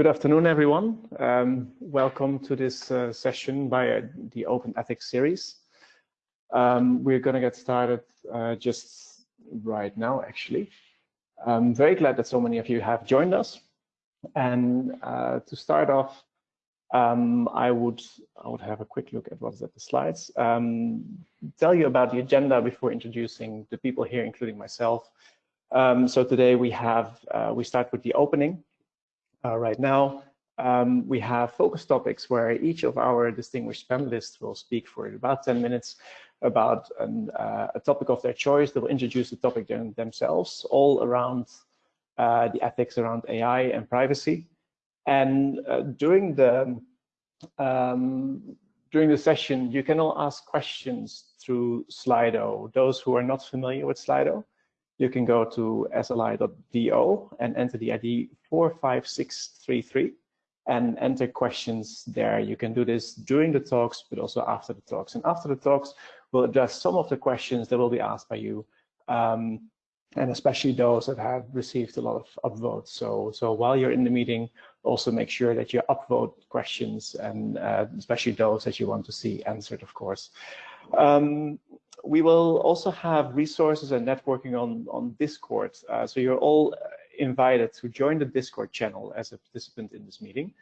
Good afternoon, everyone. Um, welcome to this uh, session by uh, the Open Ethics series. Um, we're going to get started uh, just right now, actually. I'm very glad that so many of you have joined us. And uh, to start off, um, I would I would have a quick look at what's at the slides. Um, tell you about the agenda before introducing the people here, including myself. Um, so today we have uh, we start with the opening. Uh, right now, um, we have focus topics where each of our distinguished panelists will speak for about 10 minutes about an, uh, a topic of their choice. They will introduce the topic themselves, all around uh, the ethics around AI and privacy. And uh, during the um, during the session, you can all ask questions through Slido. Those who are not familiar with Slido, you can go to sli.do and enter the ID 45633 and enter questions there. You can do this during the talks, but also after the talks. And after the talks, we'll address some of the questions that will be asked by you, um, and especially those that have received a lot of upvotes. So, so while you're in the meeting, also make sure that you upvote questions, and uh, especially those that you want to see answered, of course. Um, we will also have resources and networking on, on Discord. Uh, so you're all invited to join the Discord channel as a participant in this meeting.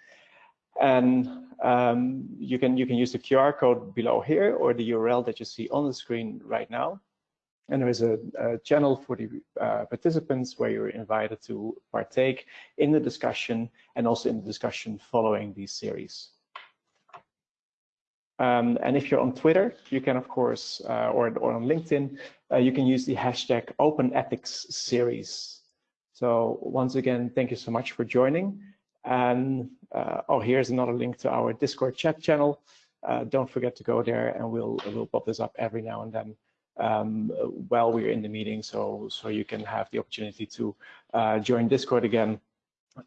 And um, you can you can use the QR code below here or the URL that you see on the screen right now. And there is a, a channel for the uh, participants where you're invited to partake in the discussion and also in the discussion following these series. Um, and if you're on Twitter, you can, of course, uh, or, or on LinkedIn, uh, you can use the hashtag Open Ethics Series. So once again, thank you so much for joining. And uh, oh, here's another link to our Discord chat channel. Uh, don't forget to go there, and we'll we'll pop this up every now and then um, while we're in the meeting, so so you can have the opportunity to uh, join Discord again,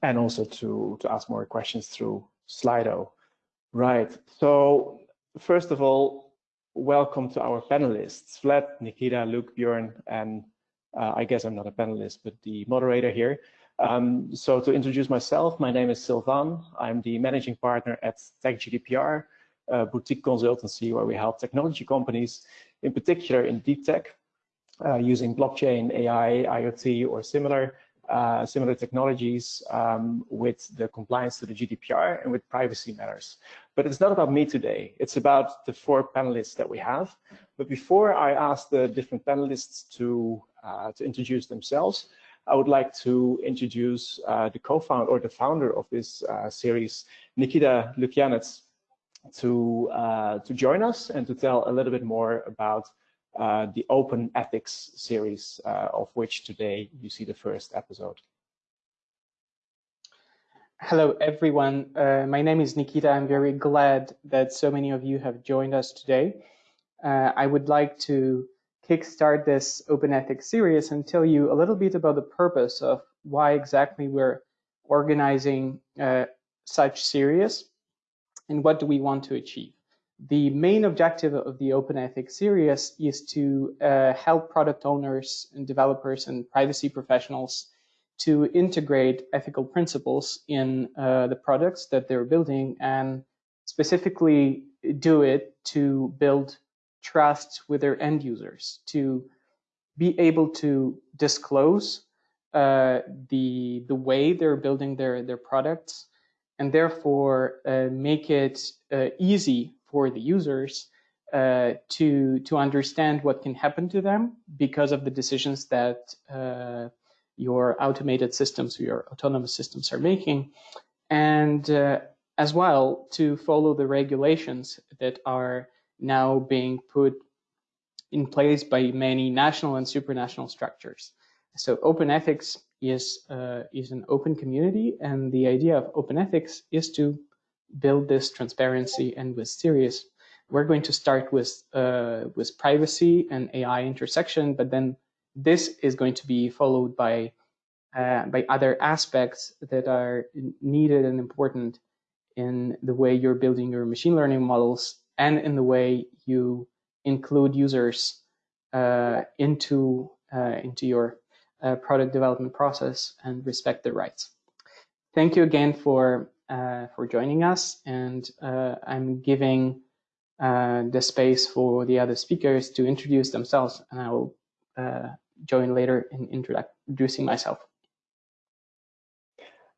and also to to ask more questions through Slido. Right. So first of all, welcome to our panelists, Vlad, Nikita, Luke, Bjorn, and uh, I guess I'm not a panelist, but the moderator here. Um, so to introduce myself, my name is Sylvain. I'm the managing partner at TechGDPR, a boutique consultancy where we help technology companies, in particular in deep tech, uh, using blockchain, AI, IoT, or similar uh, similar technologies um, with the compliance to the GDPR and with privacy matters. But it's not about me today. It's about the four panelists that we have. But before I ask the different panelists to, to introduce themselves, I would like to introduce uh, the co-founder or the founder of this uh, series, Nikita Lukyanets, to, uh, to join us and to tell a little bit more about uh, the Open Ethics series, uh, of which today you see the first episode. Hello, everyone. Uh, my name is Nikita. I'm very glad that so many of you have joined us today. Uh, I would like to kickstart this Open Ethics series and tell you a little bit about the purpose of why exactly we're organizing uh, such series and what do we want to achieve. The main objective of the Open Ethics series is to uh, help product owners and developers and privacy professionals to integrate ethical principles in uh, the products that they're building and specifically do it to build trust with their end users, to be able to disclose uh, the, the way they're building their, their products and therefore uh, make it uh, easy for the users uh, to to understand what can happen to them because of the decisions that uh, your automated systems or your autonomous systems are making, and uh, as well to follow the regulations that are now being put in place by many national and supranational structures. So open ethics is uh, is an open community, and the idea of open ethics is to build this transparency and with serious. We're going to start with uh, with privacy and AI intersection, but then this is going to be followed by uh, by other aspects that are needed and important in the way you're building your machine learning models and in the way you include users uh, into uh, into your uh, product development process and respect their rights. thank you again for uh, for joining us, and uh, I'm giving uh, the space for the other speakers to introduce themselves, and I will join later in introducing myself.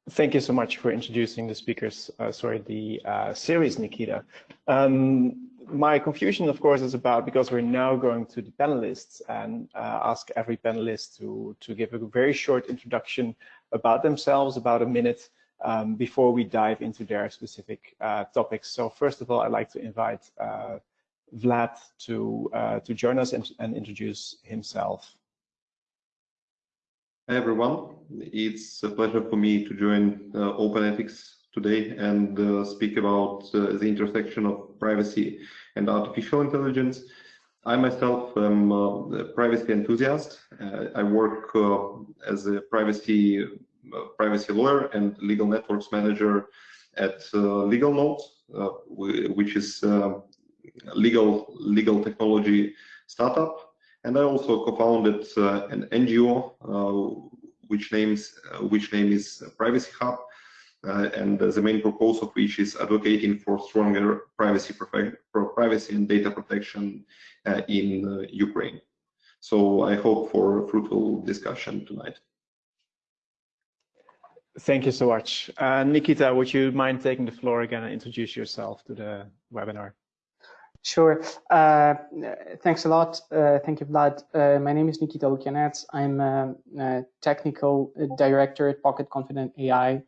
Thank you so much for introducing the speakers, uh, sorry, the uh, series, Nikita. Um, my confusion, of course, is about because we're now going to the panelists and uh, ask every panelist to, to give a very short introduction about themselves, about a minute, um, before we dive into their specific uh, topics. So first of all, I'd like to invite uh, Vlad to, uh, to join us and, and introduce himself. Hi everyone, it's a pleasure for me to join uh, OpenEthics today and uh, speak about uh, the intersection of privacy and artificial intelligence. I myself am a privacy enthusiast. Uh, I work uh, as a privacy uh, privacy lawyer and legal networks manager at Legal Nodes, which is legal legal technology startup and I also co-founded uh, an NGO, uh, which names uh, which name is Privacy Hub, and the main purpose of which is advocating for stronger privacy for privacy and data protection in Ukraine. So I hope for a fruitful discussion tonight. Thank you so much. Uh, Nikita, would you mind taking the floor again and introduce yourself to the webinar? Sure. Uh, thanks a lot. Uh, thank you, Vlad. Uh, my name is Nikita Lukyanets. I'm a, a, technical director at Pocket Confidant AI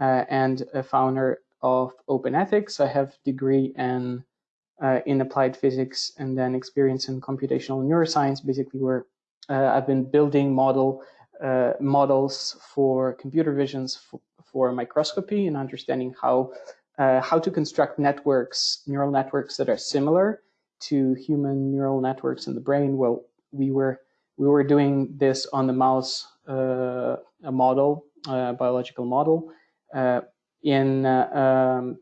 uh, and a founder of Open Ethics. I have degree in uh, in applied physics and then experience in computational neuroscience, basically where uh, I've been building model models for computer visions for, for microscopy and understanding how uh, how to construct networks, neural networks that are similar to human neural networks in the brain. Well, we were we were doing this on the mouse uh, a model, a biological model. Uh, in uh, um,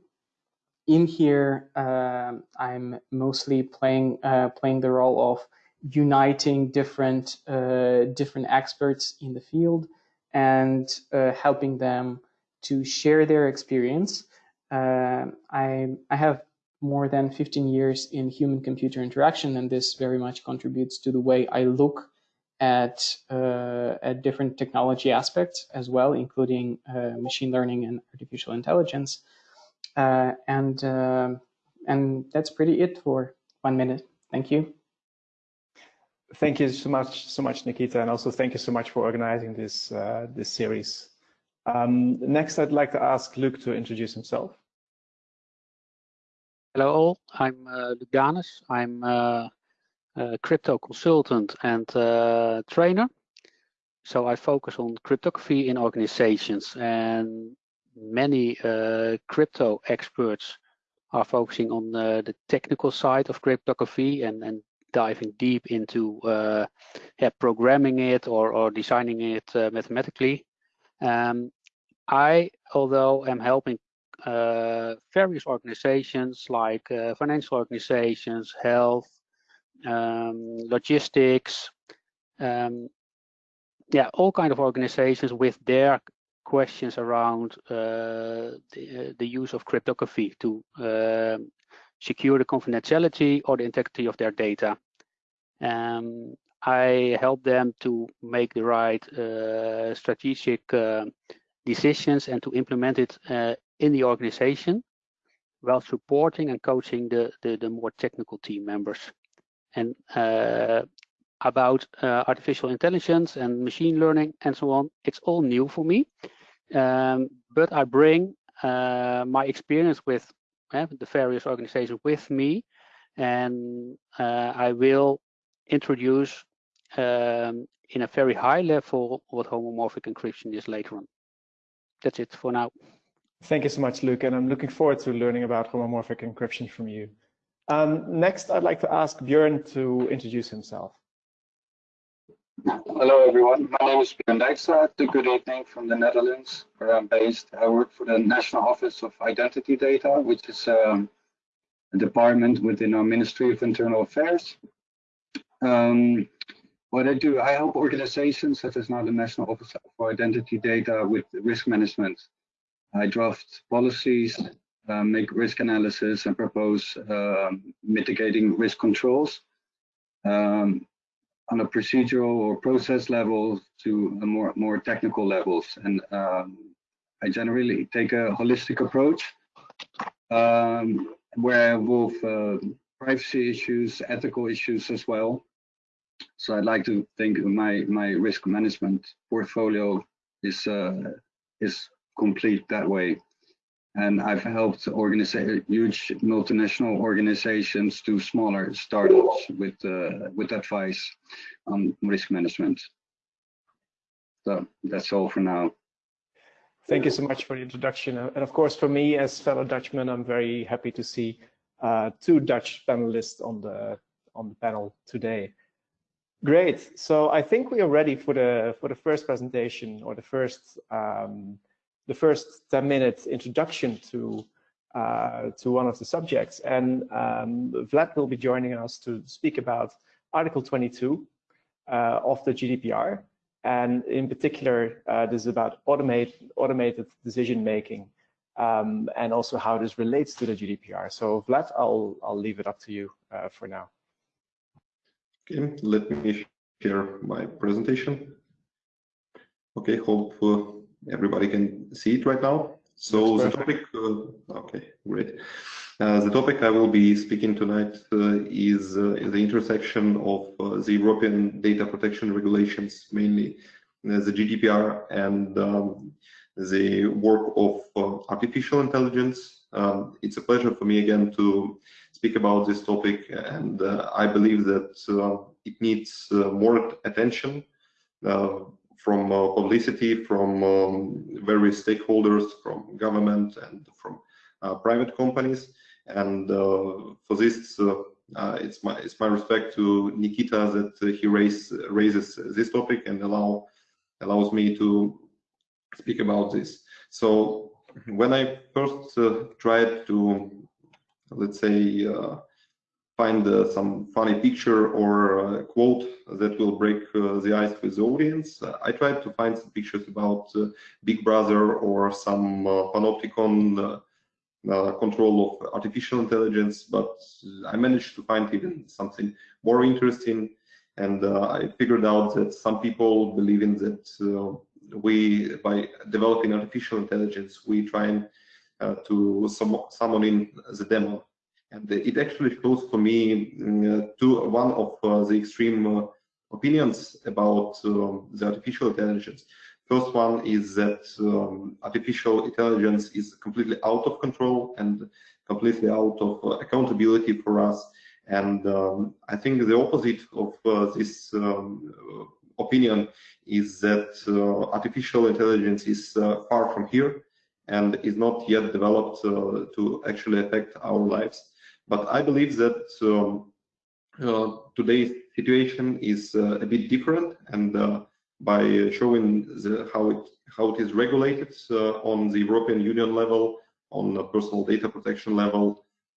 in here, um, I'm mostly playing uh, playing the role of uniting different uh, different experts in the field and helping them to share their experience uh, I, I have more than 15 years in human computer interaction, and this very much contributes to the way I look at, uh, at different technology aspects as well, including uh, machine learning and artificial intelligence. Uh, and, uh, and that's pretty it for one minute. Thank you. Thank you so much, so much, Nikita, and also thank you so much for organizing this uh, this series. Um, next, I'd like to ask Luke to introduce himself. Hello all, I'm uh. I'm uh, a crypto consultant and uh, trainer. So I focus on cryptography in organizations and many uh, crypto experts are focusing on uh, the technical side of cryptography and, and diving deep into uh, yeah, programming it or, or designing it mathematically. Um, I, although am helping uh, various organizations like uh, financial organizations, health, um, logistics, um, yeah, all kind of organizations with their questions around uh, the, the, use of cryptography to um, secure the confidentiality or the integrity of their data. Um, I help them to make the right uh, strategic uh, decisions and to implement it uh, in the organization while supporting and coaching the, the, the more technical team members. And uh, about uh, artificial intelligence and machine learning and so on, it's all new for me. Um, but I bring uh, my experience with the various organizations with me, and uh, I will introduce um, in a very high level what homomorphic encryption is later on. That's it for now. Thank you so much, Luke, and I'm looking forward to learning about homomorphic encryption from you. Um, next, I'd like to ask Björn to introduce himself. Hello, everyone. My name is Björn Dijkstra. Good evening from the Netherlands, where I'm based. I work for the National Office of Identity Data, which is um, a department within our Ministry of Internal Affairs. Um, what I do, I help organizations such as now the National Office for Identity Data with risk management I draft policies, uh, make risk analysis, and propose uh, mitigating risk controls um, on a procedural or process level to more more technical levels. And um, I generally take a holistic approach um, where I involve uh, privacy issues, ethical issues as well. So I'd like to think my my risk management portfolio is uh, is complete that way. And I've helped huge multinational organizations to smaller startups with uh, with advice on risk management. So that's all for now. Thank you so much for the introduction. And of course, for me as fellow Dutchman, I'm very happy to see uh, two Dutch panelists on the on the panel today. Great. So I think we are ready for the for the first presentation or the first um, the first 10 minute introduction to uh, to one of the subjects. And um, Vlad will be joining us to speak about Article 22 uh, of the GDPR. And in particular, uh, this is about automate, automated decision making um, and also how this relates to the GDPR. So Vlad, I'll, I'll leave it up to you uh, for now. Okay, let me share my presentation. Okay, hope uh, everybody can see it right now. So the topic, uh, okay, great. Uh, the topic I will be speaking tonight uh, is uh, the intersection of uh, the European data protection regulations, mainly uh, the GDPR and um, the work of artificial intelligence. Um, it's a pleasure for me again to speak about this topic, and I believe that it needs more attention from uh, publicity from um, various stakeholders, from government and from uh, private companies. And uh, for this, it's my it's my respect to Nikita that he raise, raises this topic and allow allows me to speak about this. So when I first tried to let's say uh, find uh, some funny picture or uh, quote that will break uh, the ice with the audience. I tried to find some pictures about Big Brother or some panopticon uh, control of artificial intelligence, but I managed to find even something more interesting. And uh, I figured out that some people believe in that uh, we, by developing artificial intelligence, we try to summon in the demon and it actually shows for me mm, uh, to one of uh, the extreme uh, opinions about um, the artificial intelligence. First one is that um, artificial intelligence is completely out of control and completely out of uh, accountability for us. And um, I think the opposite of uh, this um, opinion is that uh, artificial intelligence is far from here and is not yet developed to actually affect our lives. But I believe that um, uh, today's situation is uh, a bit different, and uh, by showing the, how it how it is regulated on the European Union level, on the personal data protection level,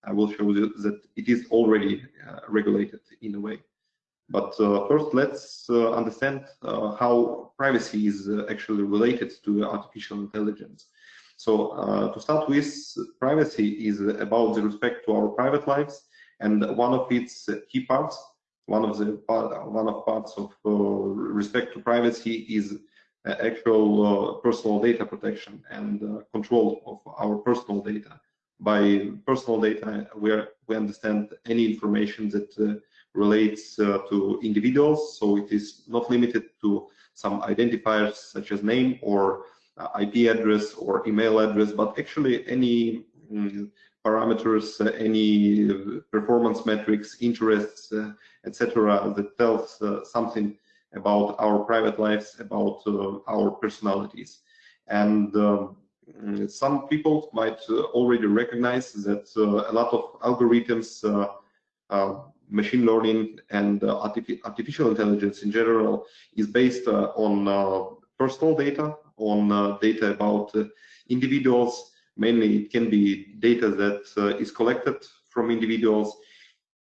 I will show you that it is already regulated in a way. But uh, first, let's uh, understand uh, how privacy is actually related to artificial intelligence. So uh, to start with, privacy is about the respect to our private lives, and one of its key parts, one of the one of parts of uh, respect to privacy is uh, actual uh, personal data protection and uh, control of our personal data. By personal data, we are, we understand any information that uh, relates to individuals, so it is not limited to some identifiers such as name or IP address or email address, but actually any mm, parameters, uh, any performance metrics, interests, uh, etc., that tells something about our private lives, about our personalities. And um, some people might already recognize that a lot of algorithms machine learning and uh, artificial intelligence in general is based uh, on uh, personal data on uh, data about uh, individuals. Mainly, it can be data that uh, is collected from individuals.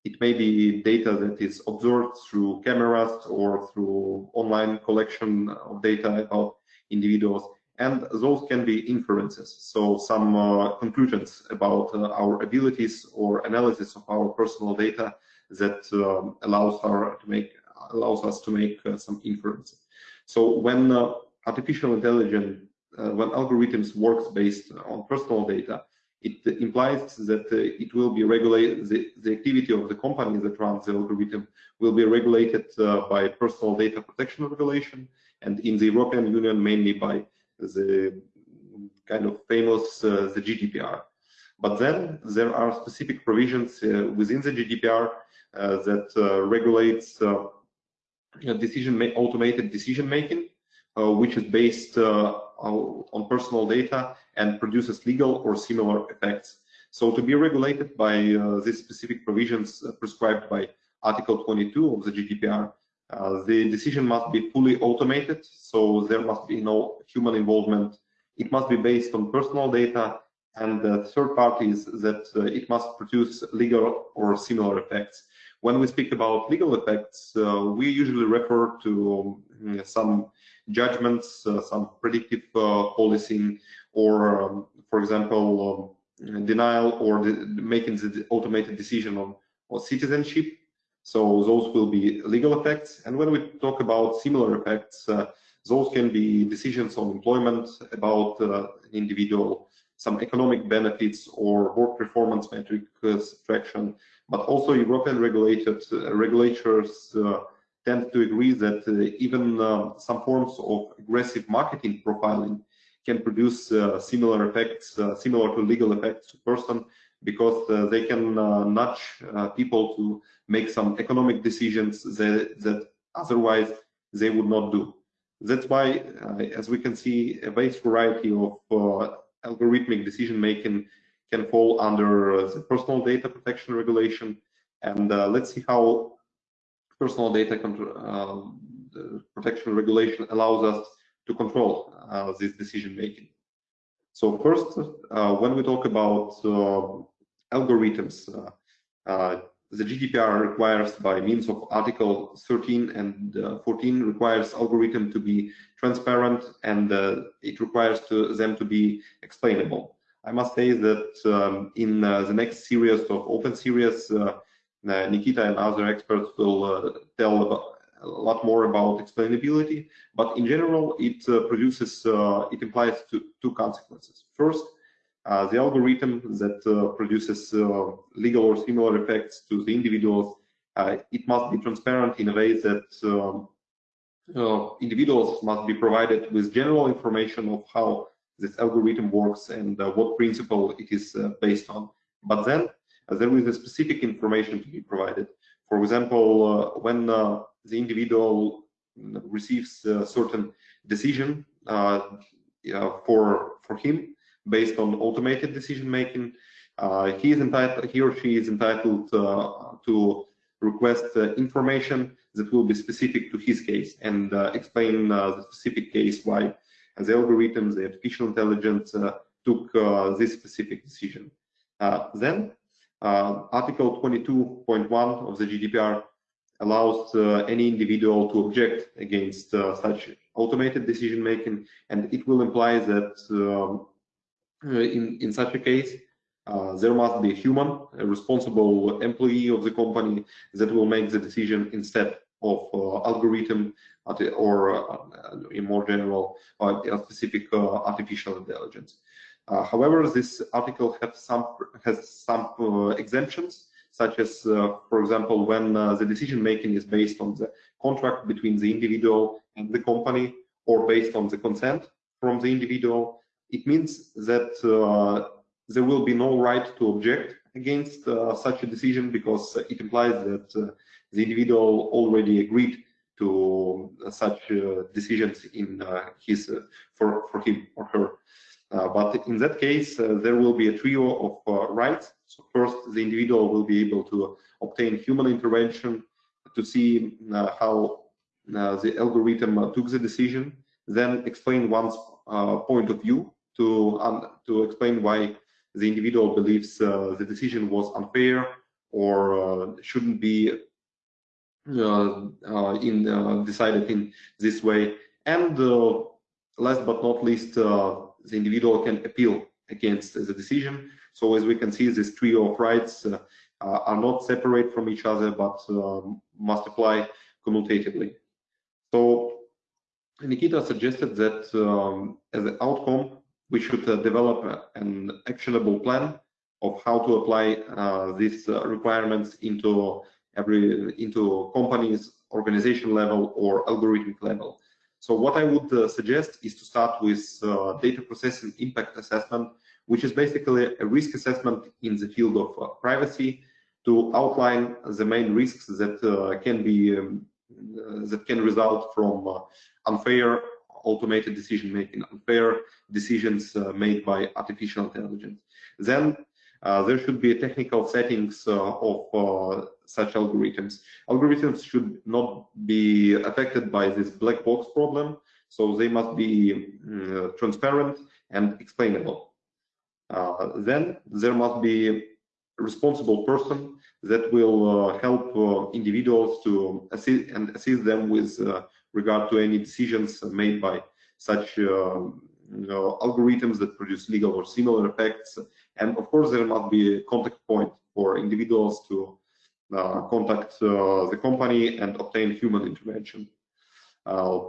It may be data that is observed through cameras or through online collection of data about individuals. and those can be inferences, so some uh, conclusions about uh, our abilities or analysis of our personal data that um, allows our make allows us to make uh, some inferences. So when artificial intelligence, uh, when algorithms works based on personal data, it implies that uh, it will be regulated, the, the activity of the company that runs the algorithm will be regulated by personal data protection regulation, and in the European Union mainly by the kind of famous uh, the GDPR. But then there are specific provisions uh, within the GDPR uh, that regulates decision automated decision making, which is based on personal data and produces legal or similar effects. So to be regulated by uh, these specific provisions uh, prescribed by Article 22 of the GDPR, uh, the decision must be fully automated, so there must be no human involvement. It must be based on personal data, and the third part is that uh, it must produce legal or similar effects. When we speak about legal effects, uh, we usually refer to um, some judgments, uh, some predictive uh, policing, or, um, for example, um, denial or making the automated decision on, on citizenship so those will be legal effects. And when we talk about similar effects, those can be decisions on employment about uh, individual, some economic benefits or work performance metric subtraction, but also European regulated uh, regulators uh, tend to agree that uh, even uh, some forms of aggressive marketing profiling can produce similar effects, similar to legal effects to person because uh, they can uh, nudge uh, people to make some economic decisions that, that otherwise they would not do. That's why, as we can see, a vast variety of algorithmic decision making can fall under the personal data protection regulation. And let's see how personal data protection regulation allows us to control uh, this decision making. So first, uh, when we talk about uh, algorithms. Uh, uh, the GDPR requires by means of Article 13 and uh, 14 requires algorithm to be transparent and it requires to them to be explainable. I must say that um, in the next series of open series, Nikita and other experts will tell about, a lot more about explainability, but in general, it uh, produces, uh, it implies two, two consequences. First, uh, the algorithm that uh, produces uh, legal or similar effects to the individuals, it must be transparent in a way that um, individuals must be provided with general information of how this algorithm works and what principle it is based on. But then there is a specific information to be provided. For example, when the individual receives a certain decision uh, for for him based on automated decision making. Uh, he is entitled, he or she is entitled uh, to request uh, information that will be specific to his case and uh, explain uh, the specific case why the algorithm, the artificial intelligence uh, took this specific decision. then Article 22.1 of the GDPR allows any individual to object against such automated decision making, and it will imply that um, uh, in, in such a case, uh, there must be a human, a responsible employee of the company that will make the decision instead of uh, algorithm or in more general a specific artificial intelligence. Uh, however, this article has some has some uh, exemptions, such as, uh, for example, when the decision making is based on the contract between the individual and the company, or based on the consent from the individual, it means that uh, there will be no right to object against uh, such a decision because it implies that uh, the individual already agreed to such decisions in his for for him or her. Uh, but in that case, uh, there will be a trio of uh, rights. So first, the individual will be able to obtain human intervention to see how the algorithm took the decision, then explain one's point of view to um, to explain why the individual believes uh, the decision was unfair or uh, shouldn't be uh, uh in uh, decided in this way, and last but not least, the individual can appeal against the decision. So as we can see, this trio of rights are not separate from each other, but must apply commutatively. So Nikita suggested that um, as an outcome, we should uh, develop an actionable plan of how to apply uh, these uh, requirements into every into companies, organization level, or algorithmic level. So what I would uh, suggest is to start with uh, data processing impact assessment, which is basically a risk assessment in the field of uh, privacy to outline the main risks that can be um, that can result from unfair automated decision making, unfair decisions uh, made by artificial intelligence. Then uh, there should be technical settings uh, of such algorithms. Algorithms should not be affected by this black box problem, so they must be mm, transparent and explainable. then there must be responsible person that will uh, help uh, individuals to assist and assist them with uh, regard to any decisions made by such um, you know, algorithms that produce legal or similar effects. And of course, there must be a contact point for individuals to uh, contact uh, the company and obtain human intervention. Uh,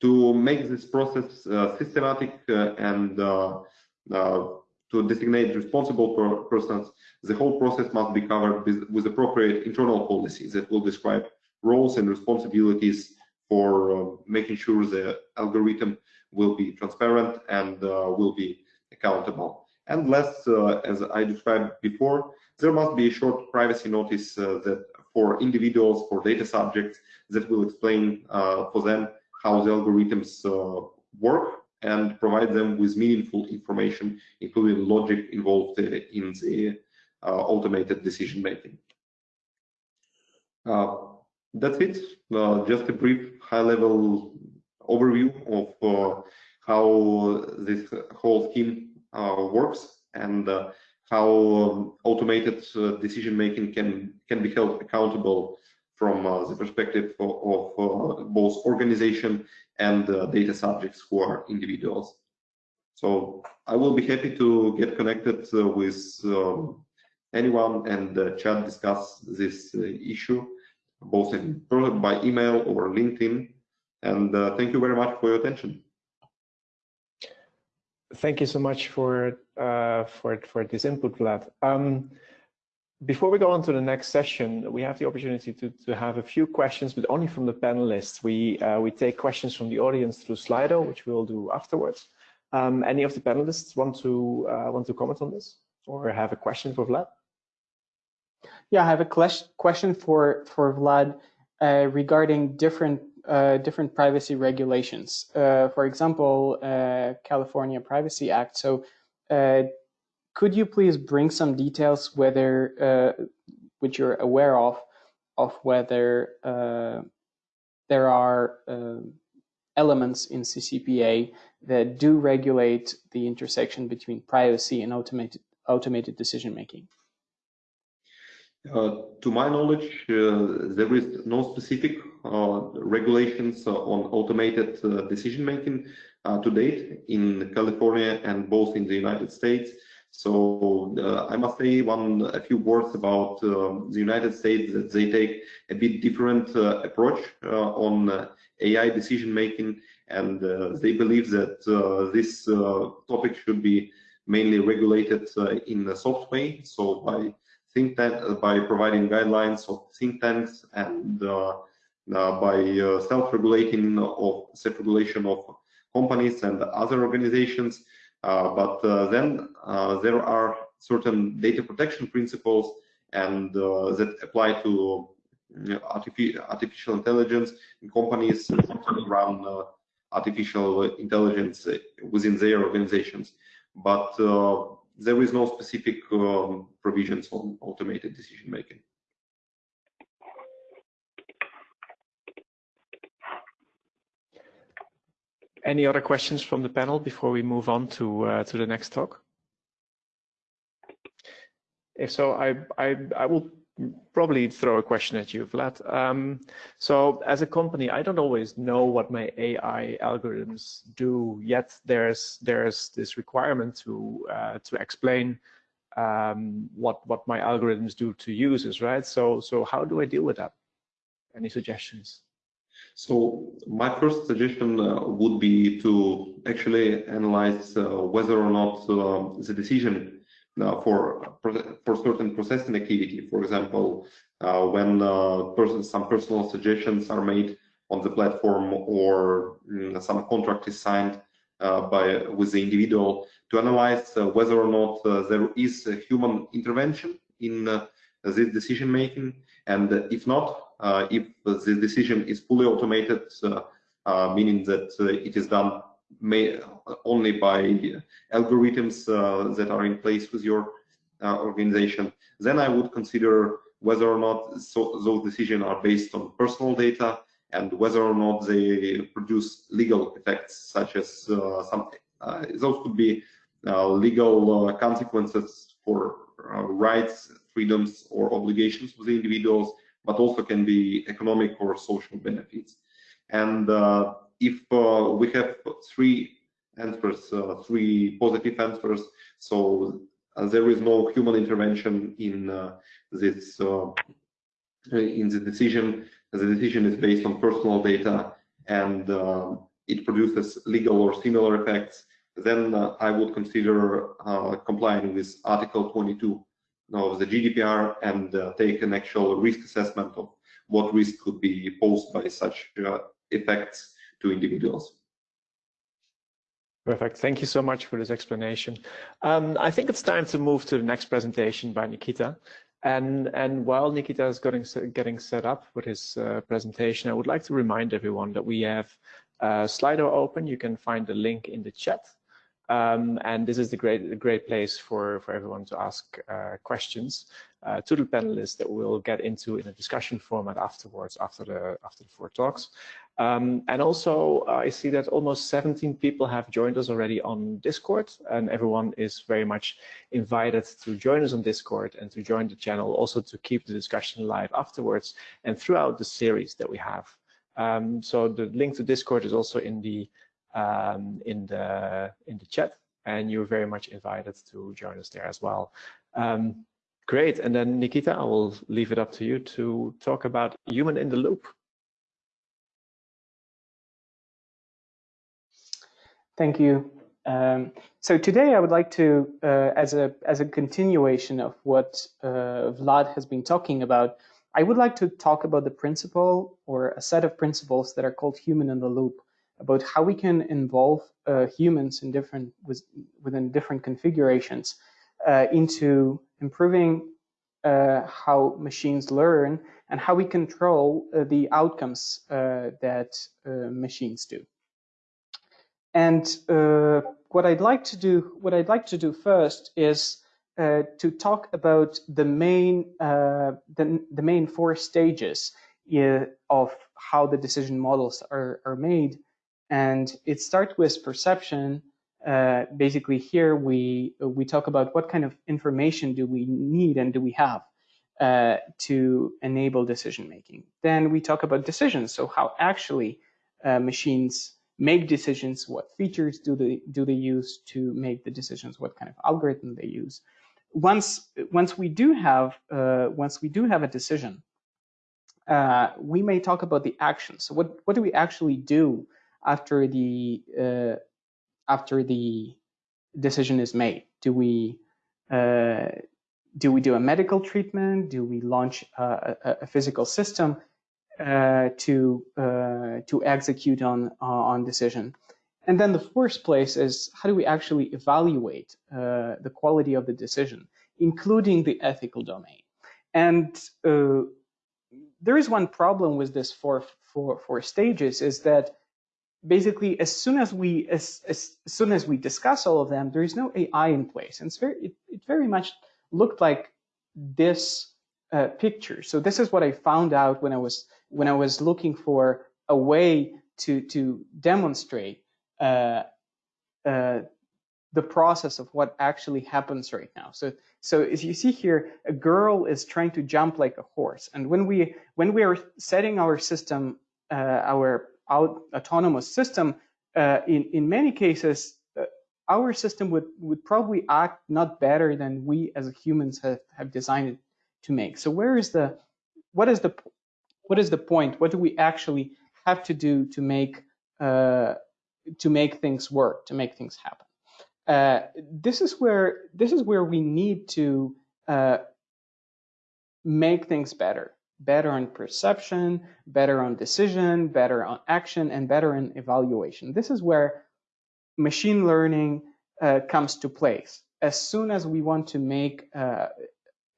to make this process uh, systematic uh, and uh, to designate responsible per persons, the whole process must be covered with, with appropriate internal policies that will describe roles and responsibilities for uh, making sure the algorithm will be transparent and uh, will be accountable. And last, uh, as I described before, there must be a short privacy notice that for individuals, for data subjects, that will explain for them how the algorithms work and provide them with meaningful information, including logic involved in the uh, automated decision making. Uh, that's it. Uh, just a brief high-level overview of uh, how this whole scheme uh, works and uh, how um, automated uh, decision making can can be held accountable from uh, the perspective of, of both organization and data subjects who are individuals. So I will be happy to get connected with um, anyone and chat discuss this issue both in by email or LinkedIn. And uh, thank you very much for your attention. Thank you so much for uh, for for this input, Vlad. Um, before we go on to the next session, we have the opportunity to, to have a few questions, but only from the panelists. We uh, we take questions from the audience through Slido, which we will do afterwards. Um, any of the panelists want to uh, want to comment on this or have a question for Vlad? Yeah, I have a question for for Vlad uh, regarding different uh, different privacy regulations. Uh, for example, uh, California Privacy Act. So, uh, could you please bring some details whether uh, which you're aware of of whether there are elements in CCPA that do regulate the intersection between privacy and automated automated decision making? Uh, to my knowledge, uh, there is no specific uh, regulations on automated decision making to date in California and both in the United States. So uh, I must say one a few words about uh, the United States that they take a bit different uh, approach on AI decision making, and they believe that this topic should be mainly regulated in a soft way, so by think tank uh, by providing guidelines of think tanks and uh, uh, by self-regulating of self-regulation of companies and other organizations. but then there are certain data protection principles and that apply to artificial intelligence in companies run uh, artificial intelligence within their organizations. But uh, there is no specific um, provisions on automated decision making. Any other questions from the panel before we move on to uh, to the next talk? If so, I I I will probably throw a question at you, Vlad. Um, so as a company, I don't always know what my AI algorithms do. Yet there's there's this requirement to uh, to explain um, what what my algorithms do to users, right? So so how do I deal with that? Any suggestions? So my first suggestion uh, would be to actually analyze uh, whether or not uh, the decision uh, for for certain processing activity. For example, uh, when uh, person, some personal suggestions are made on the platform or mm, some contract is signed by with the individual to analyze whether or not there is a human intervention in this decision making, and if not, if the decision is fully automated, meaning that it is done may, only by algorithms uh, that are in place with your uh, organization, then I would consider whether or not so, those decisions are based on personal data and whether or not they produce legal effects, such as uh, some those could be legal consequences for rights, freedoms, or obligations with the individuals, but also can be economic or social benefits. And uh, if uh, we have three answers, uh, three positive answers, so uh, there is no human intervention in this in the decision. The decision is based on personal data and it produces legal or similar effects, then uh, I would consider uh, complying with Article 22 of the GDPR and uh, take an actual risk assessment of what risk could be posed by such effects to individuals. Perfect. Thank you so much for this explanation. Um, I think it's time to move to the next presentation by Nikita. And, and while Nikita is getting, getting set up with his uh, presentation, I would like to remind everyone that we have uh, Slido open. You can find the link in the chat. Um, and this is the great, the great place for, for everyone to ask uh, questions uh, to the panelists that we'll get into in a discussion format afterwards, after the, after the four talks. Um, and also, uh, I see that almost 17 people have joined us already on Discord, and everyone is very much invited to join us on Discord and to join the channel, also to keep the discussion live afterwards and throughout the series that we have. Um, so the link to Discord is also in the um, in the in the chat, and you're very much invited to join us there as well. Um, great, and then Nikita, I will leave it up to you to talk about human in the loop. Thank you. Um, so today I would like to, uh, as a as a continuation of what uh, Vlad has been talking about, I would like to talk about the principle or a set of principles that are called human in the loop, about how we can involve uh, humans in different with, within different configurations uh, into improving uh, how machines learn and how we control uh, the outcomes that machines do. And uh, what I'd like to do, what I'd like to do first is uh, to talk about the main, uh, the, the main four stages uh, of how the decision models are, are made. And it starts with perception. Uh, basically, here we we talk about what kind of information do we need and do we have uh, to enable decision making. Then we talk about decisions. So how actually machines make decisions, what features do they do they use to make the decisions, what kind of algorithm they use. Once once we do have uh, once we do have a decision, uh, we may talk about the action. So what what do we actually do after the uh, after the decision is made? Do we uh, do we do a medical treatment? Do we launch a, a, a physical system? Uh, to uh, to execute on uh, on decision. And then the first place is how do we actually evaluate the quality of the decision, including the ethical domain. And there is one problem with this four, four, four stages is that basically as soon as we as, as soon as we discuss all of them there is no ai in place and it's very it, it very much looked like this uh, picture so this is what i found out when i was when I was looking for a way to to demonstrate uh, uh, the process of what actually happens right now. So, so as you see here, a girl is trying to jump like a horse. And when we when we are setting our system, uh, our out, autonomous system, uh, in in many cases, uh, our system would would probably act not better than we as humans have have designed it to make. So where is the what is the what is the point? What do we actually have to do to make uh, to make things work, to make things happen? Uh, this is where this is where we need to uh, make things better, better on perception, better on decision, better on action, and better in evaluation. This is where machine learning uh, comes to place. As soon as we want to make uh,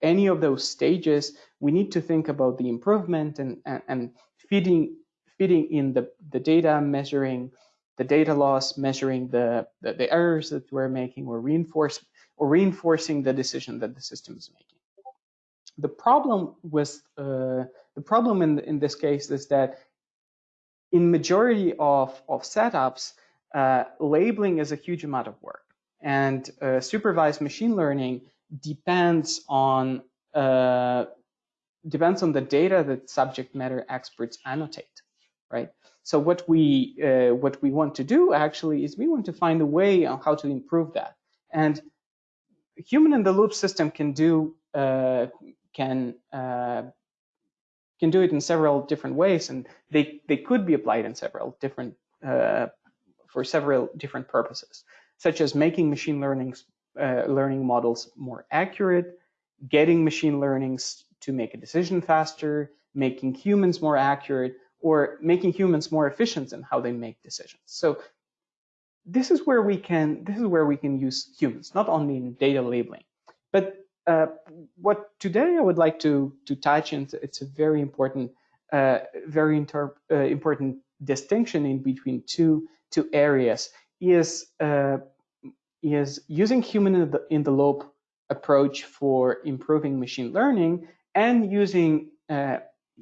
any of those stages, we need to think about the improvement and, and, and feeding feeding in the, the data, measuring the data loss, measuring the, the, the errors that we're making, or reinforce or reinforcing the decision that the system is making. The problem with uh, the problem in in this case is that in majority of of setups, uh, labeling is a huge amount of work, and uh, supervised machine learning depends on uh, depends on the data that subject matter experts annotate, right? So what we uh, what we want to do actually is we want to find a way on how to improve that. And human in the loop system can do uh, can uh, can do it in several different ways, and they they could be applied in several different uh, for several different purposes, such as making machine learning uh, learning models more accurate, getting machine learnings to make a decision faster, making humans more accurate, or making humans more efficient in how they make decisions. So this is where we can this is where we can use humans, not only in data labeling. But uh, what today I would like to to touch, and it's a very important uh, very uh, important distinction in between two two areas is uh, is using human in the, in the loop approach for improving machine learning and using uh,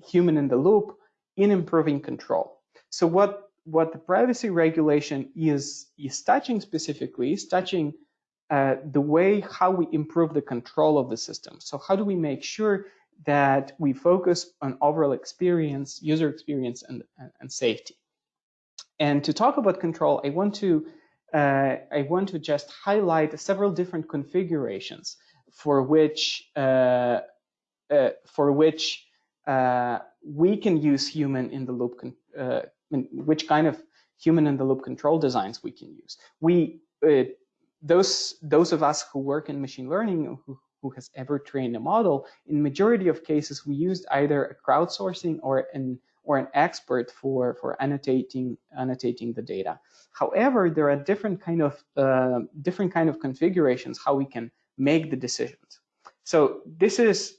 human in the loop in improving control. So what, what the privacy regulation is, is touching specifically is touching uh, the way how we improve the control of the system. So how do we make sure that we focus on overall experience, user experience, and, and, and safety? And to talk about control, I want to uh, I want to just highlight several different configurations for which uh, uh, for which uh, we can use human in the loop, uh, which kind of human in the loop control designs we can use. We, uh, those, those of us who work in machine learning, who, who has ever trained a model, in majority of cases, we used either a crowdsourcing or an or an expert for for annotating annotating the data. However, there are different kind of uh, different kind of configurations how we can make the decisions. So this is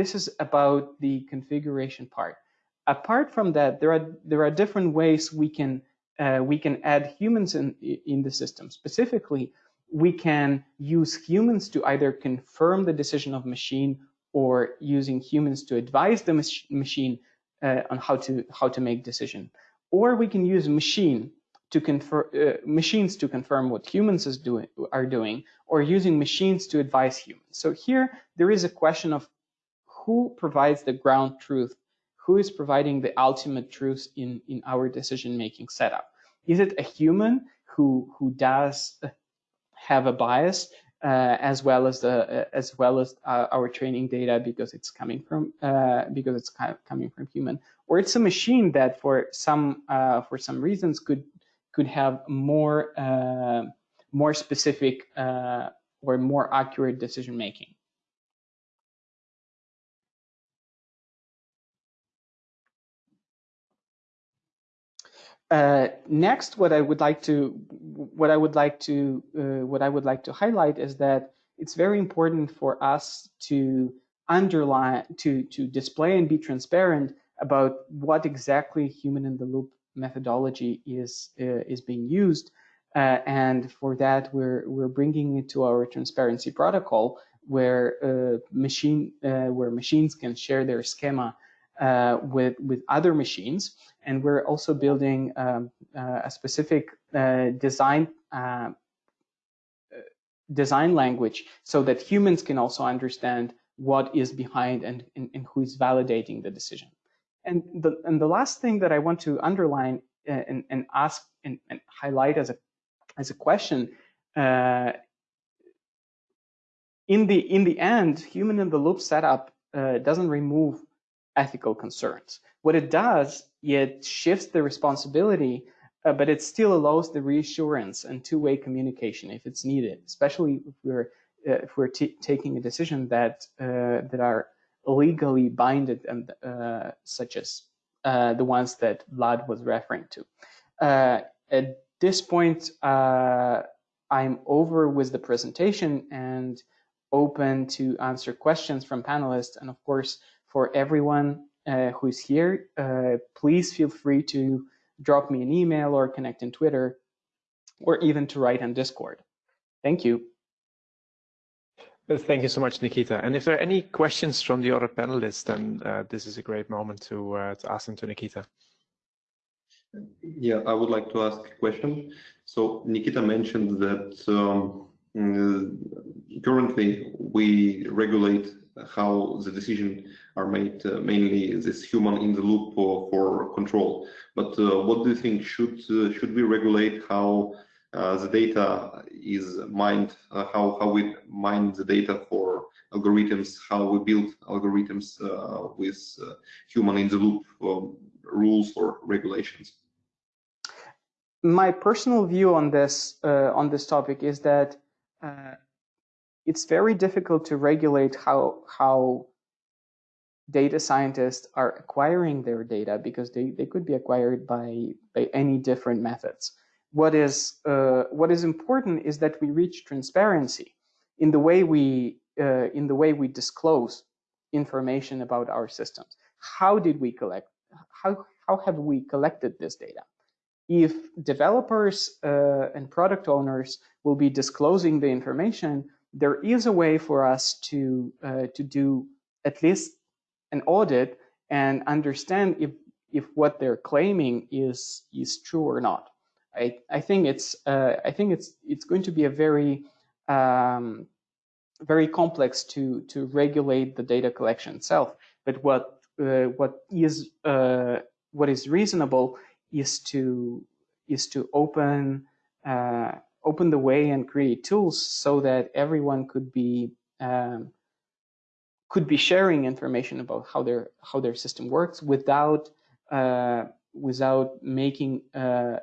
this is about the configuration part. Apart from that, there are there are different ways we can uh, we can add humans in in the system. Specifically, we can use humans to either confirm the decision of machine or using humans to advise the mach machine uh, on how to how to make decision. Or we can use machine to confirm uh, machines to confirm what humans is doing are doing, or using machines to advise humans. So here there is a question of who provides the ground truth, who is providing the ultimate truth in, in our decision-making setup. Is it a human who, who does have a bias uh, as well as the uh, as well as uh, our training data because it's coming from uh, because it's coming from human, or it's a machine that for some uh, for some reasons could could have more uh, more specific or more accurate decision making. Uh, next, what I would like to what I would like to uh, what I would like to highlight is that it's very important for us to underline to to display and be transparent about what exactly human in the loop methodology is uh, is being used, uh, and for that we're we're bringing it to our transparency protocol where uh, machine where machines can share their schema with with other machines and we're also building um, uh, a specific uh, design uh, design language so that humans can also understand what is behind and, and, and who is validating the decision. And the, and the last thing that I want to underline uh, and, and ask and, and highlight as a, as a question, uh, in, the, in the end, human in the loop setup uh, doesn't remove ethical concerns. What it does, it shifts the responsibility, uh, but it still allows the reassurance and two-way communication if it's needed, especially if we're uh, if we're taking a decision that uh, that are legally binded and uh, such as uh, the ones that Vlad was referring to. Uh, at this point, I'm over with the presentation and open to answer questions from panelists. And of course, for everyone uh, who's here, uh, please feel free to drop me an email or connect in Twitter or even to write on Discord. Thank you. Thank you so much, Nikita. And if there are any questions from the other panelists, then uh, this is a great moment to, uh, to ask them to Nikita. Yeah, I would like to ask a question. So Nikita mentioned that um, currently we regulate how the decision are made uh, mainly this human in the loop for, for control. But uh, what do you think should uh, should we regulate how uh, the data is mined, uh, how how we mine the data for algorithms, how we build algorithms uh, with human in the loop um, rules or regulations? My personal view on this on this topic is that it's very difficult to regulate how how data scientists are acquiring their data because they, they could be acquired by by any different methods. What is uh, what is important is that we reach transparency in the way we uh, in the way we disclose information about our systems. How did we collect? How how have we collected this data? If developers uh, and product owners will be disclosing the information, there is a way for us to uh, to do at least an audit and understand if if what they're claiming is is true or not. I I think it's uh, I think it's it's going to be a very um, very complex to to regulate the data collection itself. But what uh, what is uh, what is reasonable is to is to open uh, open the way and create tools so that everyone could be um, could be sharing information about how their how their system works without uh, without making uh,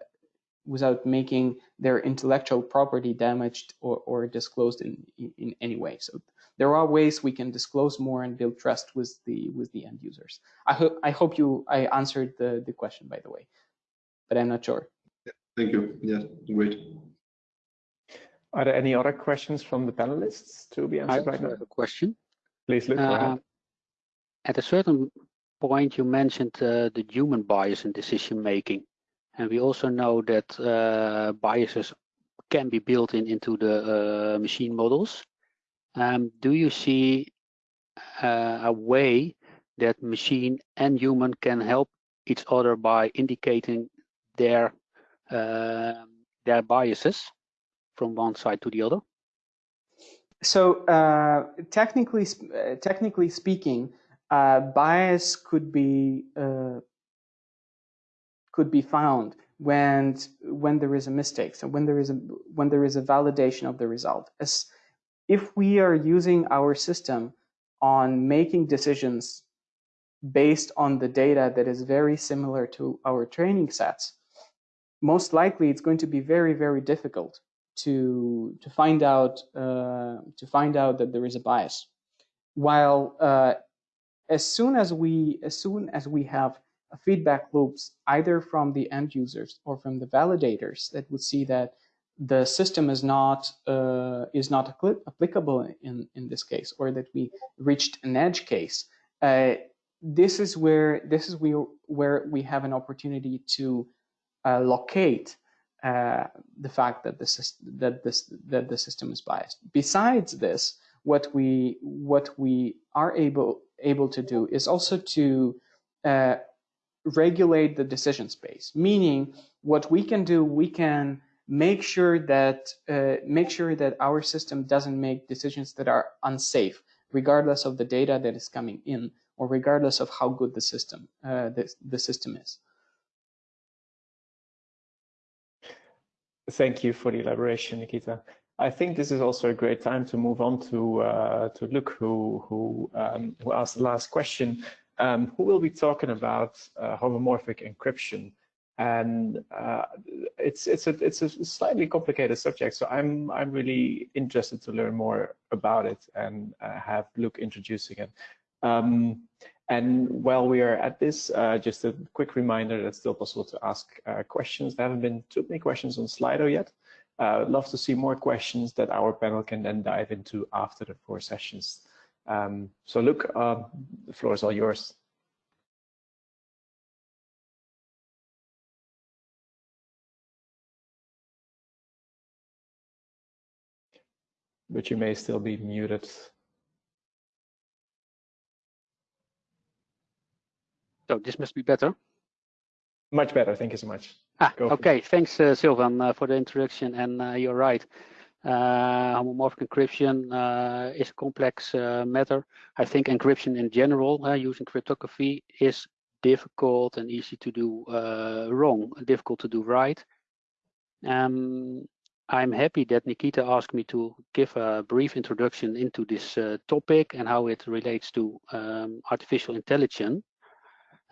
without making their intellectual property damaged or, or disclosed in, in, in any way. So there are ways we can disclose more and build trust with the with the end users. I hope I hope you I answered the the question by the way, but I'm not sure. Thank you. Yeah, great. Are there any other questions from the panelists to be answered I right now? have a question. Please, Luke. Uh, at a certain point, you mentioned uh, the human bias in decision making, and we also know that uh, biases can be built in into the uh, machine models. Um, do you see uh, a way that machine and human can help each other by indicating their um, their biases? from one side to the other? So uh, technically, uh, technically speaking, uh, bias could be could be found when when there is a mistake. So when there is a when there is a validation of the result. As if we are using our system on making decisions based on the data that is very similar to our training sets, most likely it's going to be very very difficult to to find out uh, to find out that there is a bias. While uh, as soon as we as soon as we have feedback loops either from the end users or from the validators that would see that the system is not uh, is not applicable in in this case or that we reached an edge case uh, this is where this is where where we have an opportunity to uh, locate uh, the fact that the that this that the system is biased. Besides this, what we what we are able able to do is also to uh, regulate the decision space. Meaning, what we can do, we can make sure that uh, make sure that our system doesn't make decisions that are unsafe, regardless of the data that is coming in or regardless of how good the system uh, the, the system is. Thank you for the elaboration, Nikita. I think this is also a great time to move on to uh, to Luke, who who um, who asked the last question. Um, who will be talking about uh, homomorphic encryption? And uh, it's it's a it's a slightly complicated subject, so I'm I'm really interested to learn more about it and uh, have Luke introducing it. Um, and while we are at this, uh, just a quick reminder that it's still possible to ask uh, questions. There haven't been too many questions on Slido yet. Uh, I'd love to see more questions that our panel can then dive into after the four sessions. Um, so Luke, uh, the floor is all yours. But you may still be muted. So this must be better. Much better. Thank you so much. Ah, okay. Thanks, uh, Sylvan, uh, for the introduction. And uh, you're right. Uh, homomorphic encryption uh, is a complex uh, matter. I think encryption in general, using cryptography, is difficult and easy to do wrong, difficult to do right. Um, I'm happy that Nikita asked me to give a brief introduction into this topic and how it relates to um, artificial intelligence.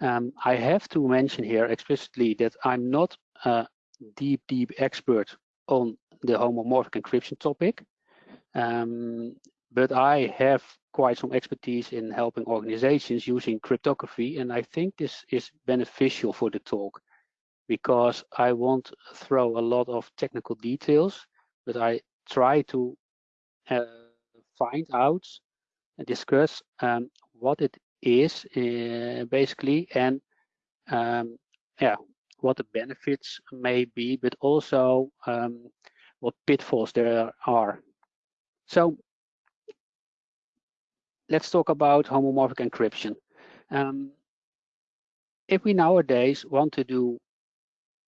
Um, I have to mention here explicitly that I'm not a deep, deep expert on the homomorphic encryption topic, um, but I have quite some expertise in helping organizations using cryptography, and I think this is beneficial for the talk because I won't throw a lot of technical details, but I try to uh, find out and discuss um, what it is uh, basically and um, yeah what the benefits may be but also um, what pitfalls there are. So let's talk about homomorphic encryption. Um, if we nowadays want to do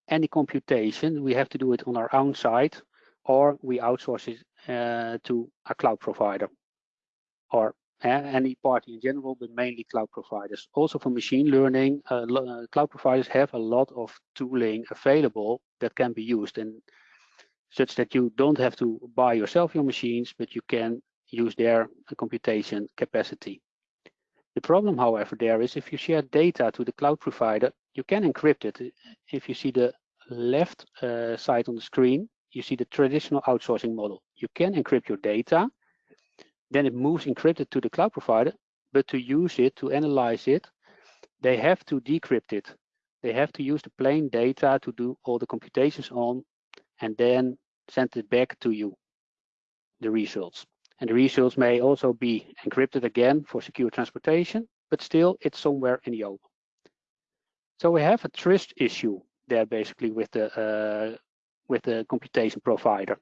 any computation we have to do it on our own site or we outsource it uh, to a cloud provider or any party in general, but mainly cloud providers. Also for machine learning, uh, uh, cloud providers have a lot of tooling available that can be used and such that you don't have to buy yourself your machines, but you can use their computation capacity. The problem, however, there is if you share data to the cloud provider, you can encrypt it. If you see the left uh, side on the screen, you see the traditional outsourcing model. You can encrypt your data, then it moves encrypted to the cloud provider, but to use it, to analyze it, they have to decrypt it. They have to use the plain data to do all the computations on and then send it back to you, the results. And the results may also be encrypted again for secure transportation, but still it's somewhere in the open. So we have a trust issue there basically with the uh, with the computation provider.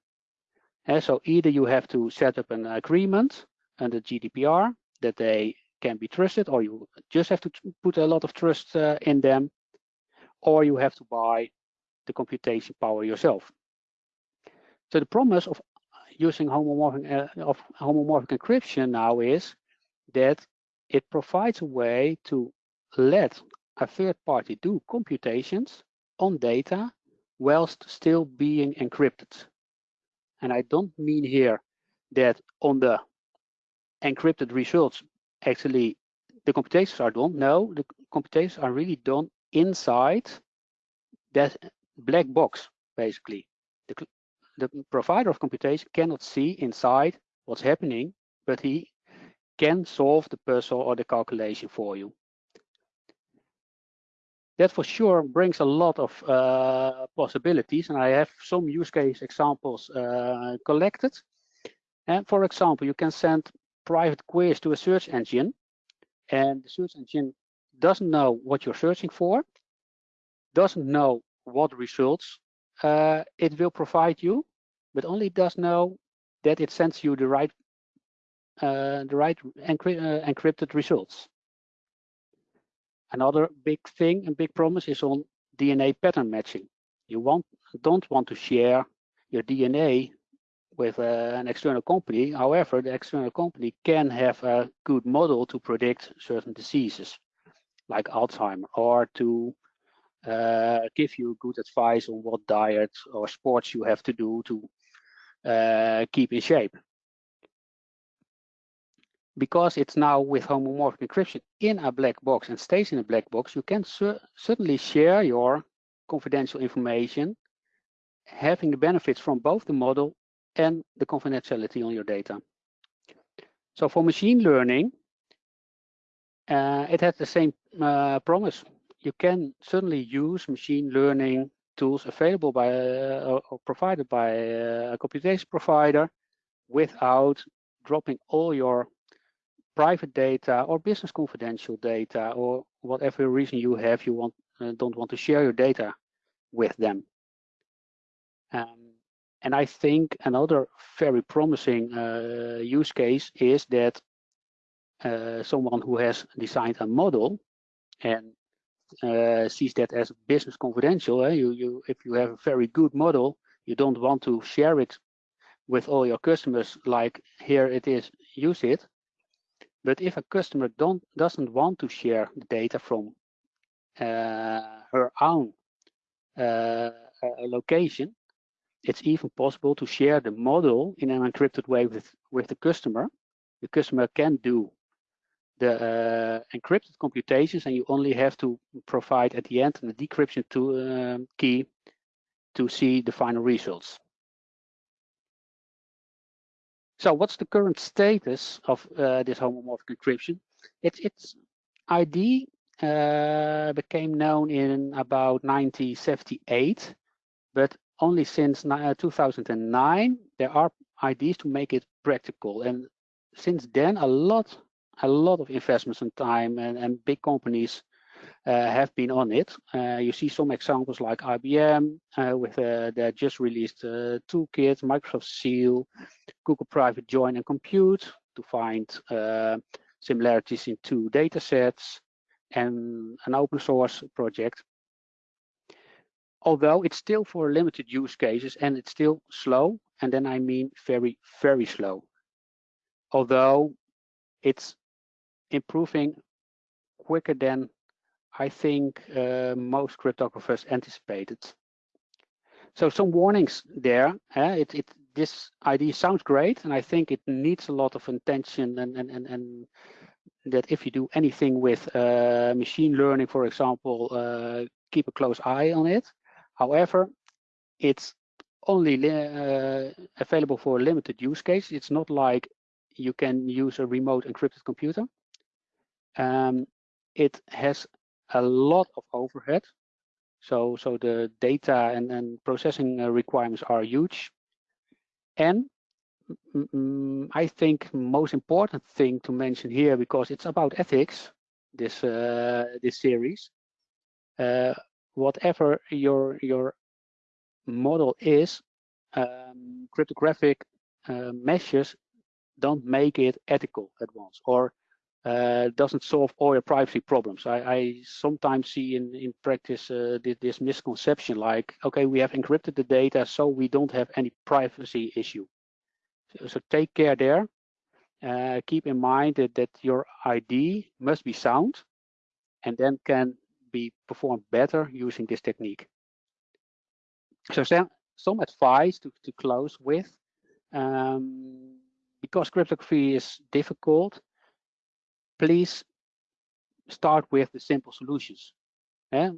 So either you have to set up an agreement under GDPR that they can be trusted, or you just have to put a lot of trust uh, in them, or you have to buy the computation power yourself. So the promise of using homomorphic, uh, of homomorphic encryption now is that it provides a way to let a third party do computations on data whilst still being encrypted. And I don't mean here that on the encrypted results, actually the computations are done. No, the computations are really done inside that black box, basically. The, the provider of computation cannot see inside what's happening, but he can solve the puzzle or the calculation for you that for sure brings a lot of uh, possibilities and I have some use case examples uh, collected. And for example, you can send private queries to a search engine and the search engine doesn't know what you're searching for, doesn't know what results uh, it will provide you, but only does know that it sends you the right uh, the right encry uh, encrypted results. Another big thing and big promise is on DNA pattern matching. You want, don't want to share your DNA with uh, an external company. However, the external company can have a good model to predict certain diseases like Alzheimer or to uh, give you good advice on what diet or sports you have to do to uh, keep in shape. Because it's now with homomorphic encryption in a black box and stays in a black box, you can certainly share your confidential information, having the benefits from both the model and the confidentiality on your data. So for machine learning, uh, it has the same uh, promise. You can certainly use machine learning tools available by uh, or provided by uh, a computation provider without dropping all your private data or business confidential data or whatever reason you have you want uh, don't want to share your data with them. Um, and I think another very promising uh, use case is that uh, someone who has designed a model and uh, sees that as business confidential. Eh? You, you, if you have a very good model, you don't want to share it with all your customers like here it is, use it. But if a customer don't doesn't want to share the data from uh, her own uh, location, it's even possible to share the model in an encrypted way with, with the customer. The customer can do the uh, encrypted computations and you only have to provide at the end the decryption to, uh, key to see the final results. So what's the current status of uh, this homomorphic encryption? It's, its ID uh, became known in about 1978, but only since uh, 2009 there are ideas to make it practical. And since then, a lot a lot of investments and time and, and big companies have been on it. Uh, you see some examples like IBM uh, with uh, their just released uh, toolkit, Microsoft SEAL, Google Private Join and Compute to find uh, similarities in two data sets and an open source project. Although it's still for limited use cases and it's still slow, and then I mean very, very slow. Although it's improving quicker than I think uh, most cryptographers anticipated. So some warnings there. Uh, it, it, this idea sounds great, and I think it needs a lot of attention and, and, and, and that if you do anything with uh, machine learning, for example, uh, keep a close eye on it. However, it's only uh, available for a limited use case. It's not like you can use a remote encrypted computer. Um, it has a lot of overhead. So, so the data and, and processing uh, requirements are huge. And mm, I think most important thing to mention here, because it's about ethics, this uh, this series. Uh, whatever your your model is, um, cryptographic uh, measures don't make it ethical at once, or uh, doesn't solve all your privacy problems. I, I sometimes see in, in practice uh, this, this, misconception like, okay, we have encrypted the data, so we don't have any privacy issue. So, so take care there. Uh, keep in mind that, that your ID must be sound and then can be performed better using this technique. So some, some advice to, to close with, um, because cryptography is difficult, please start with the simple solutions. Yeah?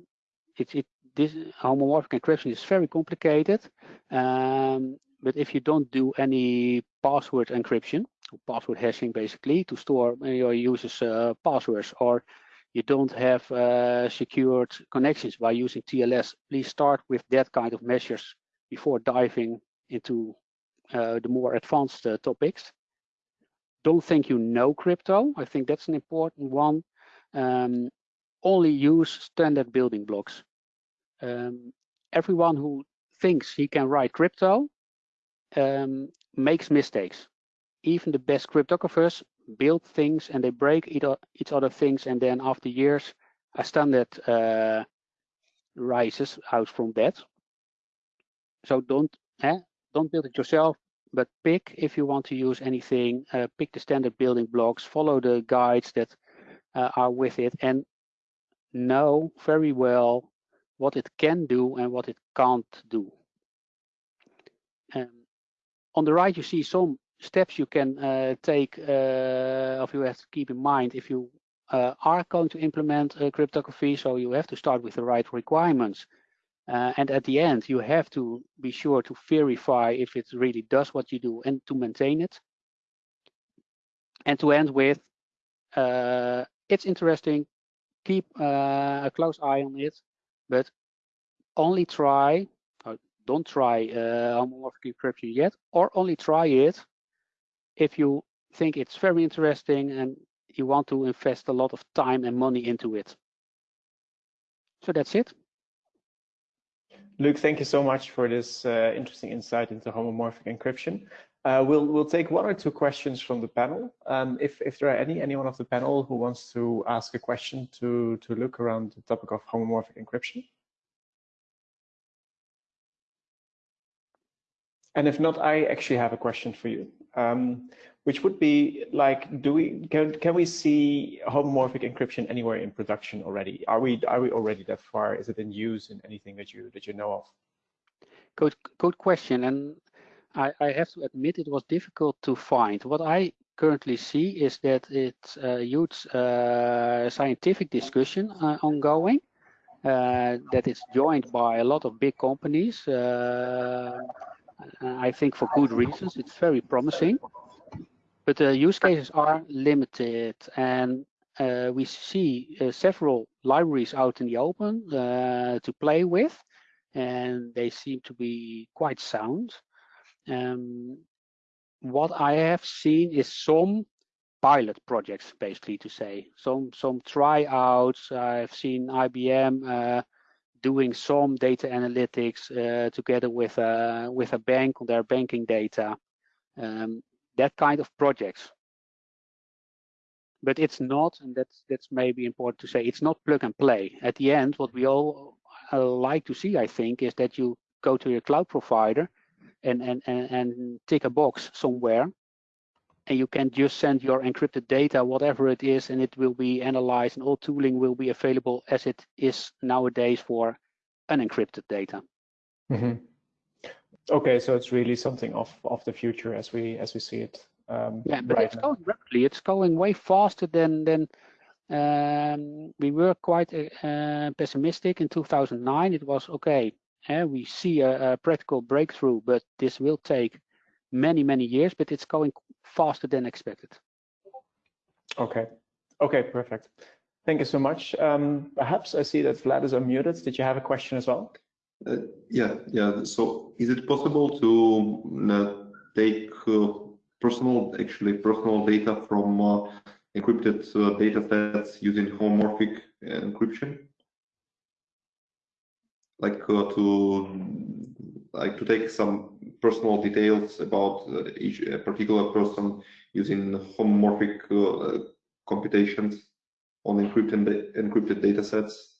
It, it, this homomorphic encryption is very complicated, um, but if you don't do any password encryption, or password hashing basically, to store your users' uh, passwords, or you don't have uh, secured connections by using TLS, please start with that kind of measures before diving into uh, the more advanced uh, topics don't think you know crypto. I think that's an important one. Um, only use standard building blocks. Um, everyone who thinks he can write crypto um, makes mistakes. Even the best cryptographers build things and they break each other things and then after years a standard uh, rises out from that. So don't, eh, don't build it yourself, but pick if you want to use anything, uh, pick the standard building blocks, follow the guides that uh, are with it, and know very well what it can do and what it can't do. Um, on the right, you see some steps you can uh, take, uh, you have to keep in mind if you uh, are going to implement cryptography. So you have to start with the right requirements. Uh, and at the end, you have to be sure to verify if it really does what you do and to maintain it. And to end with, uh, it's interesting, keep uh, a close eye on it, but only try, don't try uh, homomorphic encryption yet, or only try it if you think it's very interesting and you want to invest a lot of time and money into it. So that's it. Luke, thank you so much for this uh, interesting insight into homomorphic encryption. Uh, we'll we'll take one or two questions from the panel. Um, if if there are any anyone of the panel who wants to ask a question to to Luke around the topic of homomorphic encryption. And if not, I actually have a question for you. Um, which would be like, do we can can we see homomorphic encryption anywhere in production already? Are we are we already that far? Is it in use in anything that you that you know of? Good good question, and I, I have to admit it was difficult to find. What I currently see is that it's a huge uh, scientific discussion uh, ongoing. Uh, that it's joined by a lot of big companies. Uh, I think for good reasons. It's very promising but the use cases are limited and uh, we see uh, several libraries out in the open uh, to play with and they seem to be quite sound. Um, what I have seen is some pilot projects basically to say. Some some tryouts. I've seen IBM uh, doing some data analytics uh, together with a with a bank on their banking data. Um, that kind of projects. But it's not, and that's that's maybe important to say, it's not plug and play. At the end, what we all uh, like to see, I think, is that you go to your cloud provider and, and, and, and tick a box somewhere and you can just send your encrypted data, whatever it is, and it will be analyzed and all tooling will be available as it is nowadays for unencrypted data. Mm -hmm. Okay, so it's really something of of the future as we as we see it. Um, yeah, but right it's now. going rapidly. It's going way faster than than um, we were quite uh, pessimistic in 2009. It was okay. Uh, we see a, a, practical breakthrough, but this will take many many years. But it's going faster than expected. Okay. Okay. Perfect. Thank you so much. Um, perhaps I see that Vlad is unmuted. Did you have a question as well? Uh, yeah, yeah. So is it possible to uh, take uh, personal, actually personal data from uh, encrypted uh, data sets using homomorphic encryption? Like uh, to like to take some personal details about each particular person using homomorphic computations on encrypted encrypted data sets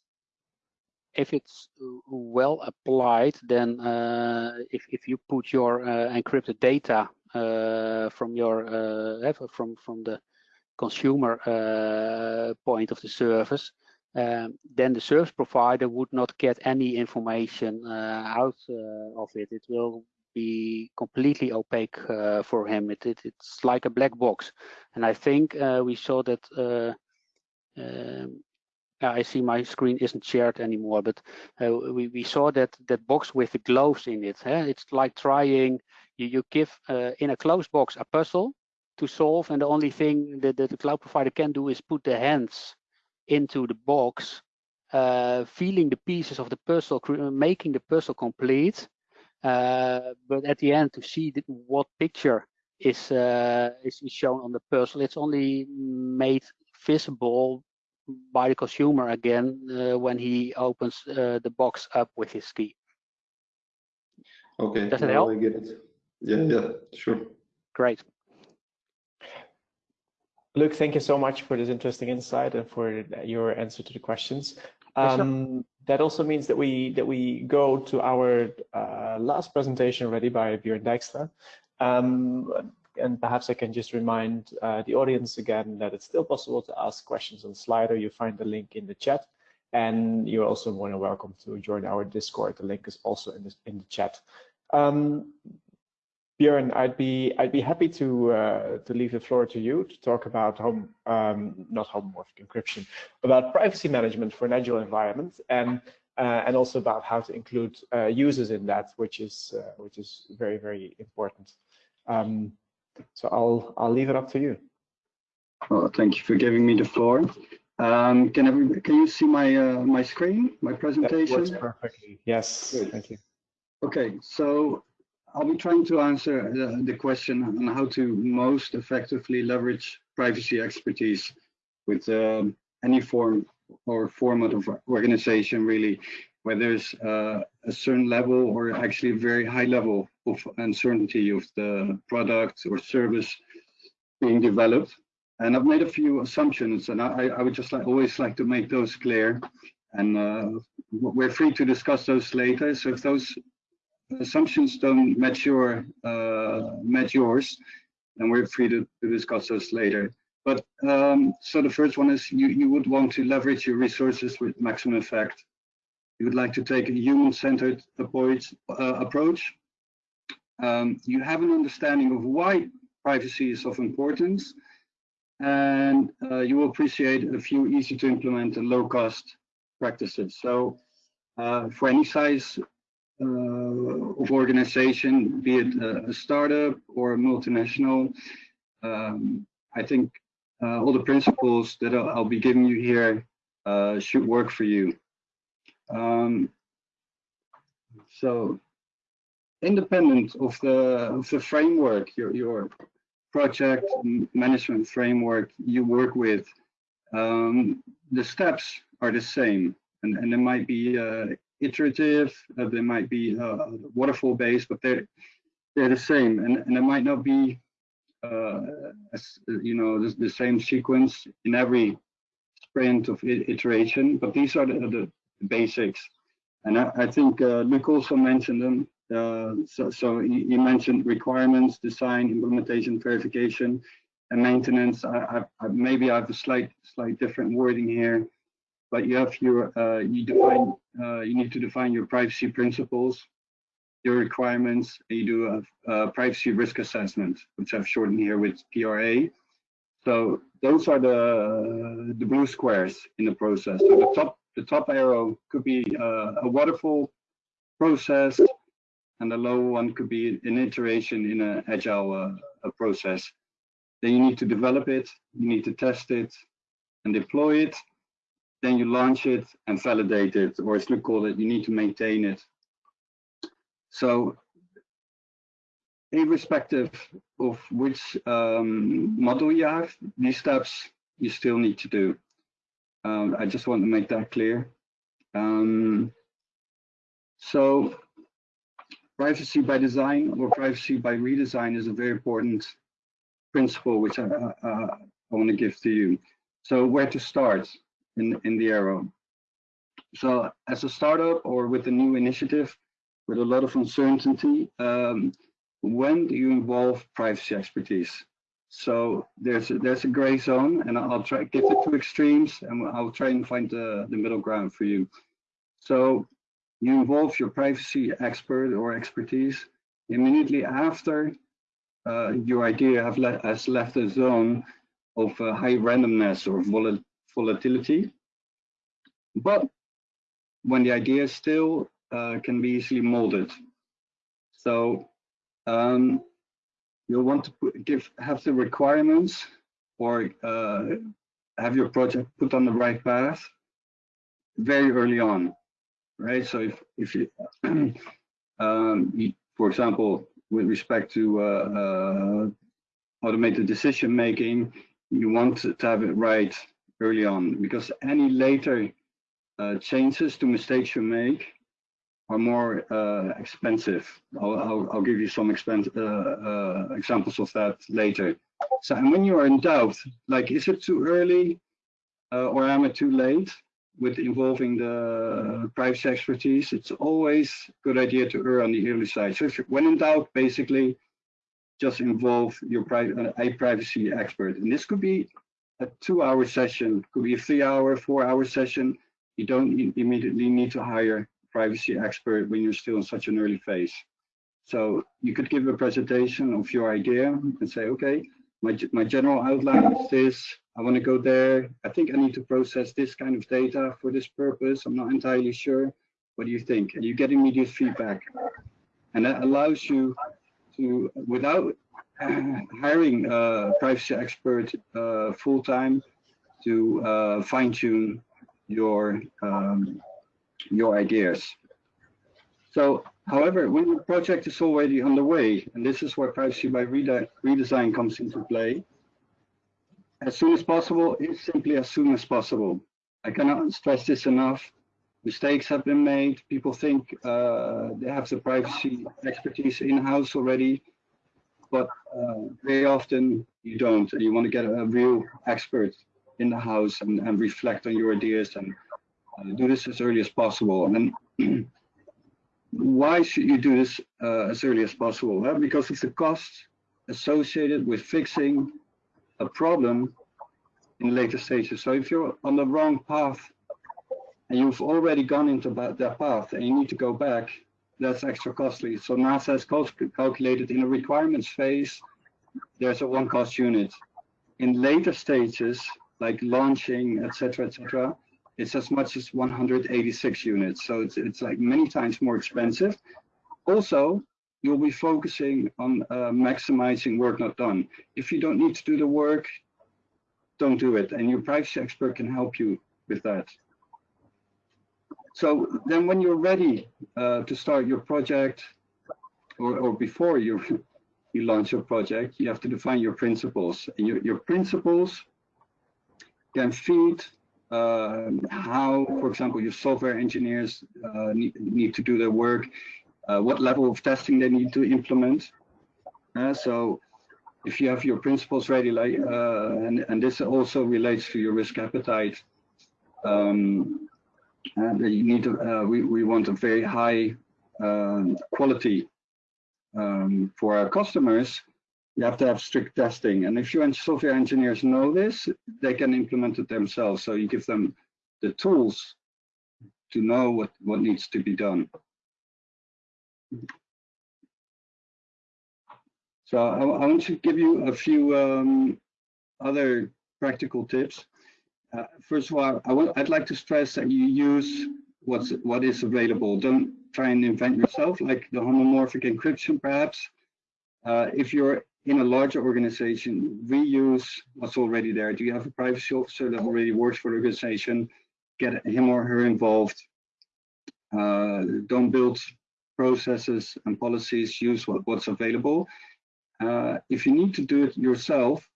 if it's well applied, then uh, if if you put your uh, encrypted data uh, from your uh, from from the consumer uh, point of the service, um, then the service provider would not get any information uh, out of it. It will be completely opaque for him. It, it, it's like a black box, and I think we saw that. Um, I see my screen isn't shared anymore, but uh, we, we saw that that box with the gloves in it. It's like trying, you, you give uh, in a closed box a puzzle to solve, and the only thing that, that the cloud provider can do is put the hands into the box, uh, feeling the pieces of the puzzle, making the puzzle complete. Uh, but at the end, to see what picture is, uh, is shown on the puzzle, it's only made visible by the consumer again uh, when he opens uh, the box up with his key. Okay. Does it help? I get it. Yeah, yeah, sure. Great. Luke, thank you so much for this interesting insight and for your answer to the questions. Um, that also means that we that we go to our uh, last presentation already by Björn Dijkstra. Um, and perhaps I can just remind uh, the audience again that it's still possible to ask questions on Slido. You find the link in the chat, and you're also more than welcome to join our Discord. The link is also in the in the chat. Um, Björn, I'd be I'd be happy to uh, to leave the floor to you to talk about home um, not homomorphic encryption, about privacy management for an agile environment, and uh, and also about how to include uh, users in that, which is uh, which is very very important. Um, so I'll I'll leave it up to you. Well, thank you for giving me the floor. Um, can every, can you see my uh, my screen, my presentation? That works perfectly. Yes, Good. thank you. Okay, so I'll be trying to answer the, the, question on how to most effectively leverage privacy expertise with um, any form or format of organization really, where there's uh, a certain level or actually a very high level of uncertainty of the product or service being developed. And I've made a few assumptions and I, I would just like, always like to make those clear. And uh, we're free to discuss those later. So if those assumptions don't match your uh, match yours, and we're free to, to discuss those later. But um, so the first one is you, you would want to leverage your resources with maximum effect. You would like to take a human-centered approach. Uh, approach. Um, you have an understanding of why privacy is of importance, and uh, you will appreciate a few easy to implement and low-cost practices. So uh, for any size uh, of organization, be it a, a, startup or a multinational. Um, I think uh, all the principles that I'll, I'll be giving you here uh, should work for you. Um, so independent of the of the framework, your your project management framework you work with, um, the steps are the same, and and there might be uh, iterative, uh, they might be uh, waterfall based, but they're they're the same, and and it might not be uh, as, you know the, the, same sequence in every sprint of iteration, but these are the, the basics, and I, I think uh, Luc also mentioned them. Uh, so, so he, mentioned requirements, design, implementation, verification, and maintenance. I, I, maybe I have a slight, slight different wording here but you have your uh, you define uh, you need to define your privacy principles, your requirements. you do a, a, privacy risk assessment, which I've shortened here with PRA. So those are the the blue squares in the process. So the top the top arrow could be uh, a waterfall process, and the low one could be an iteration in an agile uh, process. Then you need to develop it, you need to test it, and deploy it then you launch it and validate it, or as we call it, you need to maintain it. So irrespective of which um, model you have, these steps you still need to do. Um, I just want to make that clear. Um, so privacy by design or privacy by redesign is a very important principle which I, uh, I want to give to you. So where to start? in, in the arrow. So as a startup or with a new initiative with a lot of uncertainty, um, when do you involve privacy expertise? So there's a, there's a gray zone and I'll try give the two extremes and I'll try and find the, the middle ground for you. So you involve your privacy expert or expertise immediately after uh, your idea have le has left a zone of uh, high randomness or vol volatility. But when the idea still uh, can be easily molded. So um, you'll want to put, give have the requirements or uh, have your project put on the right path very early on, right? So if if you, um, for example, with respect to uh, uh, automated decision making, you want to have it right early on because any later uh, changes to mistakes you make are more uh, expensive. I'll, I'll, I'll, give you some expense, uh, uh, examples of that later. So, and when you are in doubt, like, is it too early uh, or am I too late? with involving the privacy expertise, it's always a good idea to err on the early side. So if when in doubt, basically just involve your uh, a privacy expert. And this could be a two-hour session, could be a three-hour, four-hour session. You don't immediately need to hire privacy expert when you're still in such an early phase. So you could give a presentation of your idea and say, okay, my, my general outline is this. I want to go there. I think I need to process this kind of data for this purpose. I'm not entirely sure. What do you think? And you get immediate feedback. And that allows you to, without hiring a privacy expert uh, full time, to uh, fine tune your um, your ideas. So However, when the project is already underway, and this is where privacy by redesign comes into play, as soon as possible is simply as soon as possible. I cannot stress this enough. Mistakes have been made. People think uh, they have the privacy expertise in-house already, but uh, very often you don't, and you want to get a real expert in the house and, and reflect on your ideas and do this as early as possible. And why should you do this uh, as early as possible? Well, because of the cost associated with fixing a problem in later stages. So if you're on the wrong path and you've already gone into that path and you need to go back, that's extra costly. So NASA has calculated in a requirements phase, there's a one cost unit. In later stages, like launching, etc., etc., it's as much as 186 units. So it's, it's like many times more expensive. Also, you'll be focusing on uh, maximizing work not done. If you don't need to do the work, don't do it. And your privacy expert can help you with that. So then when you're ready uh, to start your project or, or before you, you launch your project, you have to define your principles. And your, your principles can feed uh, how, for example, your software engineers uh, need, need to do their work, uh, what level of testing they need to implement. Uh, so if you have your principles ready, like, uh, and, and this also relates to your risk appetite, um, and you need to, uh, we, we want a very high quality um, for our customers, you have to have strict testing. And if your software engineers know this, they can implement it themselves. So you give them the tools to know what, what needs to be done. So I, I want to give you a few um, other practical tips. Uh, first of all, I would, I'd like to stress that you use what's what is available. Don't try and invent yourself, like the homomorphic encryption, perhaps. Uh, if you're in a larger organization, reuse what's already there. Do you have a privacy officer that already works for the organization? Get him or her involved. Uh, don't build processes and policies, use what, what's available. Uh, if you need to do it yourself,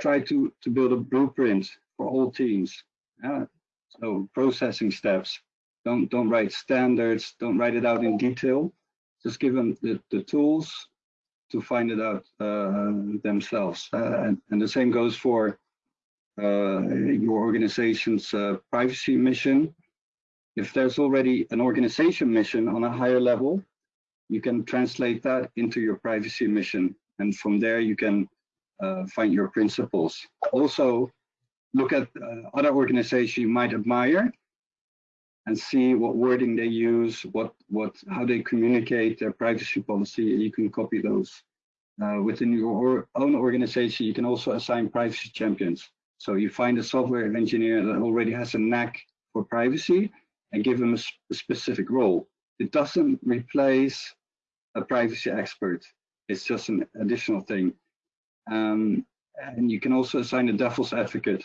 try to, to build a blueprint for all teams. So processing steps. Don't, don't write standards, don't write it out in detail. Just give them the, the tools to find it out uh, themselves. Uh, and, and, the same goes for uh, your organization's privacy mission. If there's already an organization mission on a higher level, you can translate that into your privacy mission. And from there, you can uh, find your principles. Also, look at uh, other organizations you might admire and see what wording they use, what what how they communicate their privacy policy. You can copy those. Uh, within your own organization, you can also assign privacy champions. So you find a software engineer that already has a knack for privacy and give them a, sp a specific role. It doesn't replace a privacy expert. It's just an additional thing. Um, and you can also assign a devil's advocate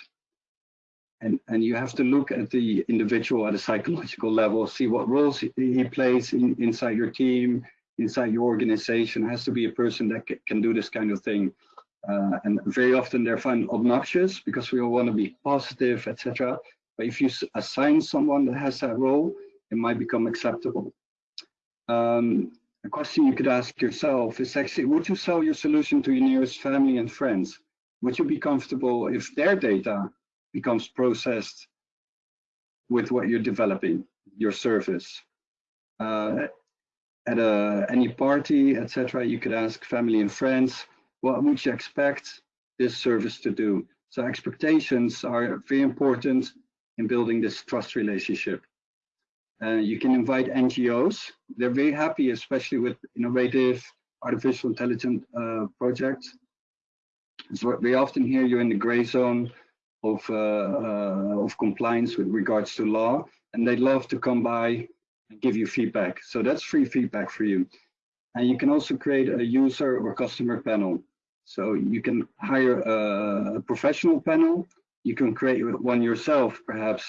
and, and you have to look at the individual at a psychological level, see what roles he, plays in, inside your team, inside your organization. It has to be a person that can do this kind of thing. Uh, and very often they're found obnoxious because we all want to be positive, etc. But if you assign someone that has that role, it might become acceptable. Um, a question you could ask yourself is actually, would you sell your solution to your nearest family and friends? Would you be comfortable if their data becomes processed with what you're developing, your service. Uh, at a, any party, etc., you could ask family and friends, what would you expect this service to do? So expectations are very important in building this trust relationship. Uh, you can invite NGOs. They're very happy, especially with innovative artificial intelligence uh, projects. So we often hear you're in the gray zone of, uh, uh, of compliance with regards to law, and they'd love to come by and give you feedback. So that's free feedback for you. And you can also create a user or customer panel. So you can hire a professional panel. You can create one yourself, perhaps,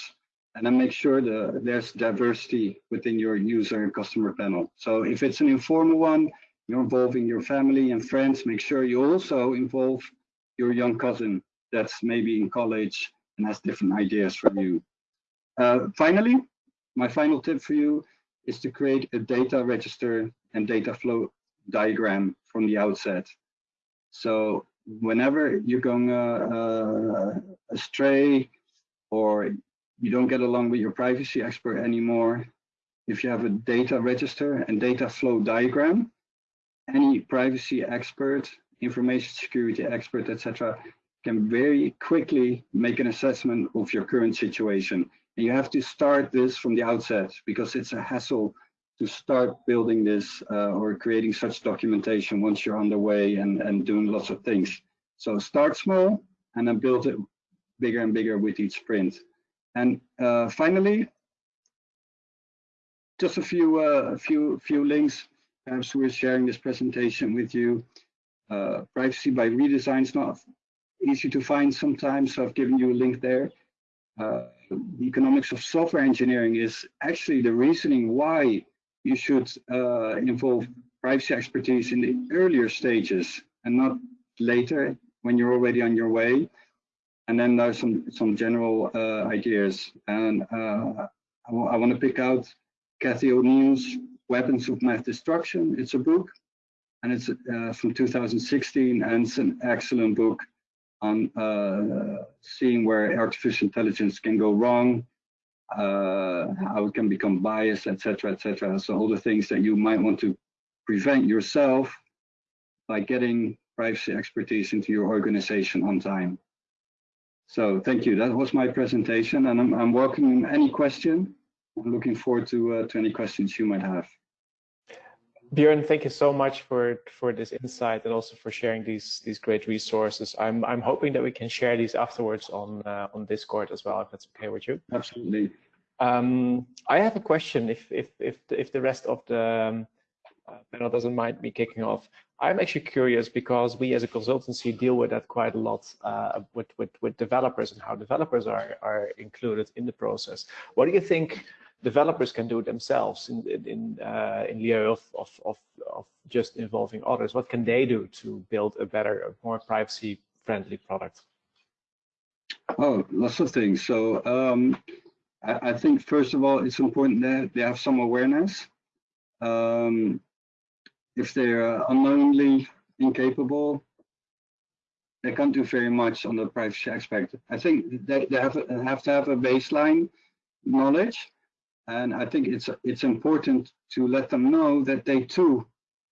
and then make sure that there's diversity within your user and customer panel. So if it's an informal one, you're involving your family and friends, make sure you also involve your young cousin that's maybe in college and has different ideas from you. Uh, finally, my final tip for you is to create a data register and data flow diagram from the outset. So whenever you're going uh, uh, astray or you don't get along with your privacy expert anymore, if you have a data register and data flow diagram, any privacy expert, information security expert, etc., can very quickly make an assessment of your current situation. And you have to start this from the outset because it's a hassle to start building this uh, or creating such documentation once you're underway and, and doing lots of things. So start small and then build it bigger and bigger with each sprint. And uh, finally, just a few, uh, few, few links. Perhaps we're sharing this presentation with you. Uh, privacy by redesign is not easy to find sometimes, so I've given you a link there. Uh, the economics of software engineering is actually the reasoning why you should uh, involve privacy expertise in the earlier stages and not later when you're already on your way. And then there's some some general uh, ideas, and uh, I, I want to pick out Cathy O'Neil's Weapons of Math Destruction. It's a book, and it's uh, from 2016, and it's an excellent book on uh, seeing where artificial intelligence can go wrong, uh, how it can become biased, etc., etc. So all the things that you might want to prevent yourself by getting privacy expertise into your organization on time. So thank you. That was my presentation, and I'm, I'm welcoming any question. I'm looking forward to uh, to any questions you might have. Björn, thank you so much for for this insight and also for sharing these these great resources. I'm I'm hoping that we can share these afterwards on uh, on Discord as well, if that's okay with you. Absolutely. Um, I have a question. If if if the, if the rest of the um, uh, panel doesn't mind me kicking off, I'm actually curious because we as a consultancy deal with that quite a lot uh, with with with developers and how developers are are included in the process. What do you think? Developers can do it themselves in in uh, in lieu of, of, of of just involving others? What can they do to build a better, more privacy friendly product? Oh, lots of things. So um, I, I, think first of all, it's important that they have some awareness. Um, if they're unknowingly incapable, they can't do very much on the privacy aspect. I think they, they have, have to have a baseline knowledge and I think it's it's important to let them know that they too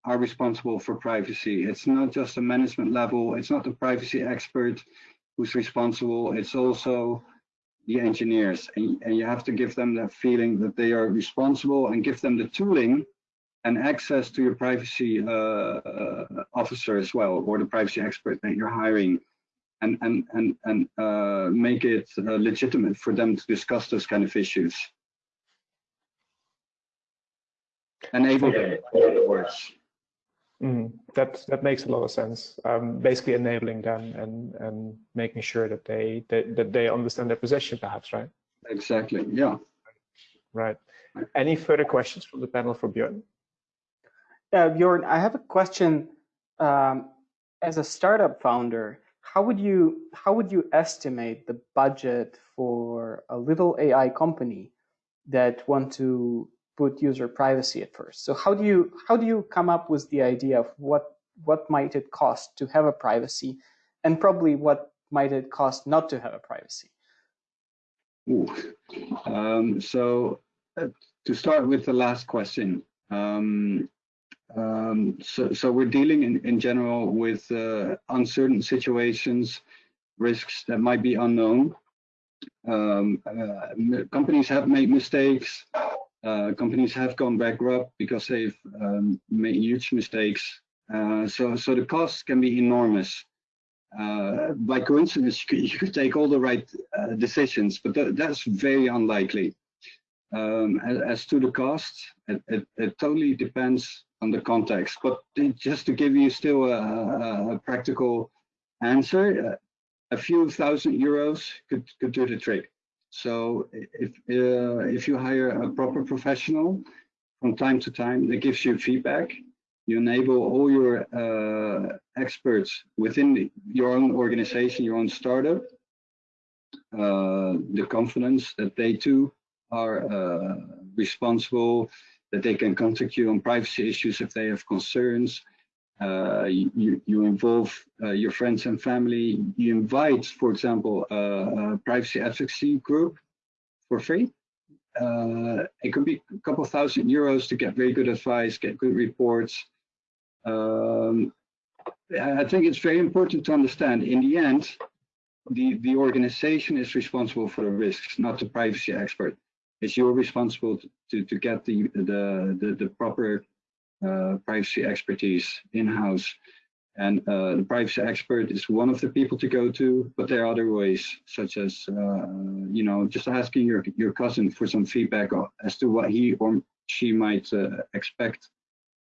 are responsible for privacy. It's not just a management level. It's not the privacy expert who's responsible. It's also the engineers. And, and you have to give them that feeling that they are responsible and give them the tooling and access to your privacy uh, uh, officer as well, or the privacy expert that you're hiring. And, and, and, and uh, make it uh, legitimate for them to discuss those kind of issues. Enable them, in other words. Mm, that that makes a lot of sense. Um, basically enabling them and and making sure that they that, that they understand their position, perhaps, right? Exactly. Yeah. Right. Any further questions from the panel for Björn? Yeah, Björn, I have a question. Um, as a startup founder, how would you how would you estimate the budget for a little AI company that want to put user privacy at first. So how do you how do you come up with the idea of what what might it cost to have a privacy, and probably what might it cost not to have a privacy? Um, so uh, to start with the last question. Um, um, so, so we're dealing in, in general with uh, uncertain situations, risks that might be unknown. Um, uh, companies have made mistakes. Uh, companies have gone bankrupt because they've um, made huge mistakes. Uh, so, so the costs can be enormous. Uh, by coincidence, you could, you could, take all the right uh, decisions, but th that's very unlikely. Um, as, as, to the cost, it, it, it, totally depends on the context. But just to give you still a, a, a practical answer, uh, a few thousand euros could, could do the trick. So if uh, if you hire a proper professional from time to time that gives you feedback, you enable all your uh, experts within your own organization, your own startup, uh, the confidence that they too are uh, responsible, that they can contact you on privacy issues if they have concerns. Uh, you, you involve uh, your friends and family. You invite, for example, a, a privacy advocacy group for free. Uh, it could be a couple thousand euros to get very good advice, get good reports. Um, I think it's very important to understand in the end, the, the organization is responsible for the risks, not the privacy expert. It's your responsible to, to get the, the, the, the proper uh, privacy expertise in-house. And uh, the privacy expert is one of the people to go to, but there are other ways, such as, uh, you know, just asking your, your cousin for some feedback as to what he or she might uh, expect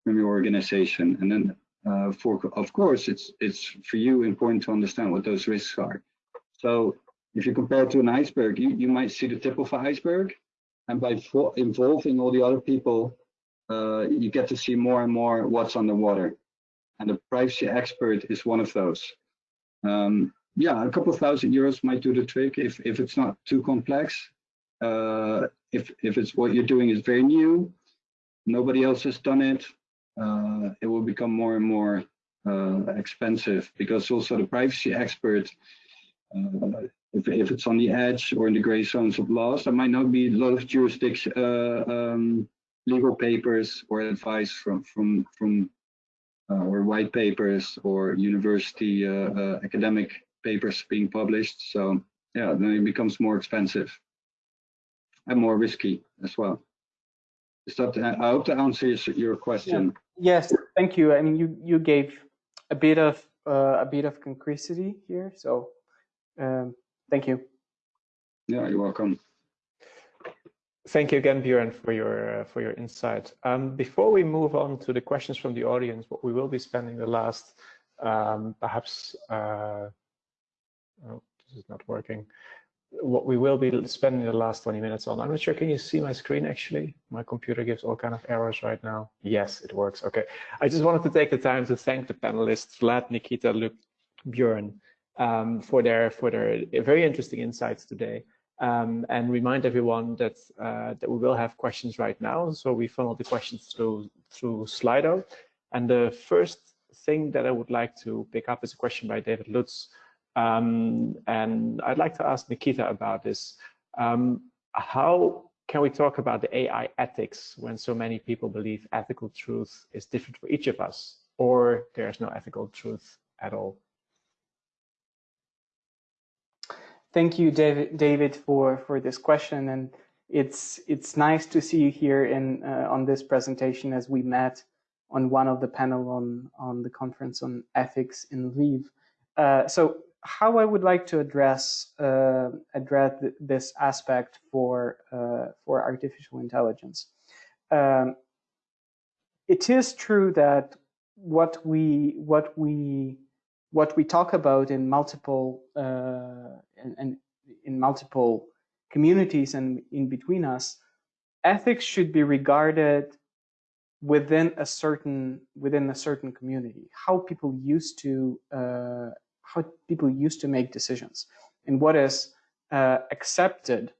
from your organization. And then, uh, for of course, it's it's for you important to understand what those risks are. So if you compare it to an iceberg, you, you might see the tip of an iceberg. And by involving all the other people, uh, you get to see more and more what's underwater. And the privacy expert is one of those. Um, yeah, a couple of thousand euros might do the trick if, if it's not too complex. Uh, if, if it's what you're doing is very new, nobody else has done it, uh, it will become more and more uh, expensive because also the privacy expert, uh, if, if it's on the edge or in the gray zones of laws, there might not be a lot of jurisdiction, uh, um, legal papers or advice from from from uh, or white papers or university uh, academic papers being published. So yeah, then it becomes more expensive and more risky as well. Is that, I hope that answers your question. Yeah. Yes, thank you. I mean, you you gave a bit of uh, a bit of concretity here, so um, thank you. Yeah, you're welcome. Thank you again, Björn, for your uh, for your insight. Um, before we move on to the questions from the audience, what we will be spending the last um, perhaps uh, oh, this is not working what we will be spending the last 20 minutes on. I'm not sure, can you see my screen actually? My computer gives all kind of errors right now. Yes, it works, okay. I just wanted to take the time to thank the panelists, Vlad, Nikita, Luke, Björn, um, for their for their very interesting insights today. Um, and remind everyone that uh, that we will have questions right now. So we funnel the questions through through Slido. And the first thing that I would like to pick up is a question by David Lutz, um, and I'd like to ask Nikita about this. Um, how can we talk about the AI ethics when so many people believe ethical truth is different for each of us, or there's no ethical truth at all? Thank you, David, David for, for this question. And it's it's nice to see you here in uh, on this presentation as we met on one of the panel on on the conference on ethics in Lviv. Uh, so how I would like to address uh, address th this aspect for uh, for artificial intelligence. Um, it is true that what we what we what we talk about in multiple uh, and, and in multiple communities and in between us, ethics should be regarded within a certain within a certain community. How people used to uh, how people used to make decisions and what is uh, accepted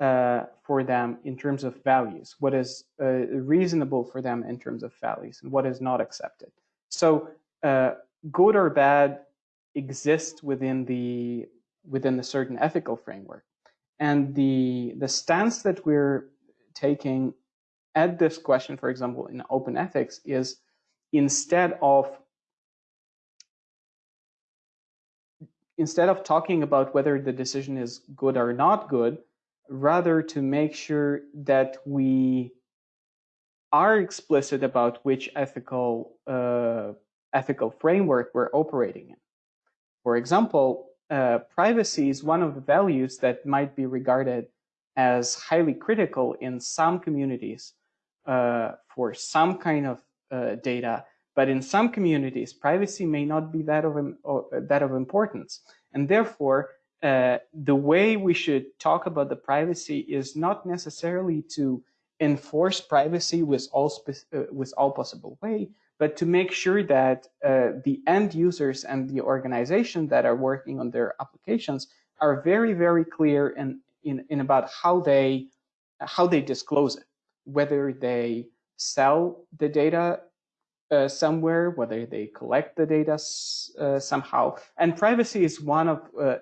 uh, for them in terms of values, what is uh, reasonable for them in terms of values, and what is not accepted. So uh, good or bad exist within the within a certain ethical framework, And the, the stance that we're taking at this question, for example, in open ethics is instead of instead of talking about whether the decision is good or not good, rather to make sure that we are explicit about which ethical uh, ethical framework we're operating in. For example, uh, privacy is one of the values that might be regarded as highly critical in some communities uh, for some kind of uh, data, but in some communities, privacy may not be that of that of importance, and therefore uh, the way we should talk about the privacy is not necessarily to enforce privacy with all uh, with all possible way, but to make sure that uh, the end users and the organization that are working on their applications are very very clear in in, in about how they how they disclose it, whether they sell the data uh, somewhere, whether they collect the data uh, somehow. And privacy is one of, uh,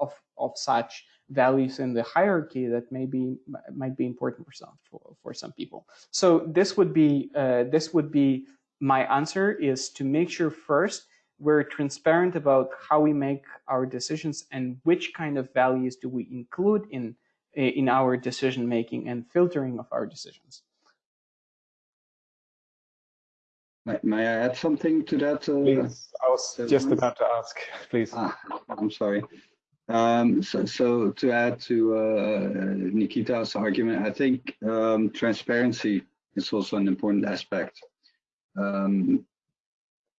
of, of such values in the hierarchy that may be, might be important for some, for, for some people. So this would be, uh, this would be my answer is to make sure first we're transparent about how we make our decisions and which kind of values do we include in, in our decision making and filtering of our decisions. May, may I add something to that? Uh, please, I was just about to ask, please. Ah, I'm sorry. Um, so, so, to add to uh, Nikita's argument, I think um, transparency is also an important aspect. Um,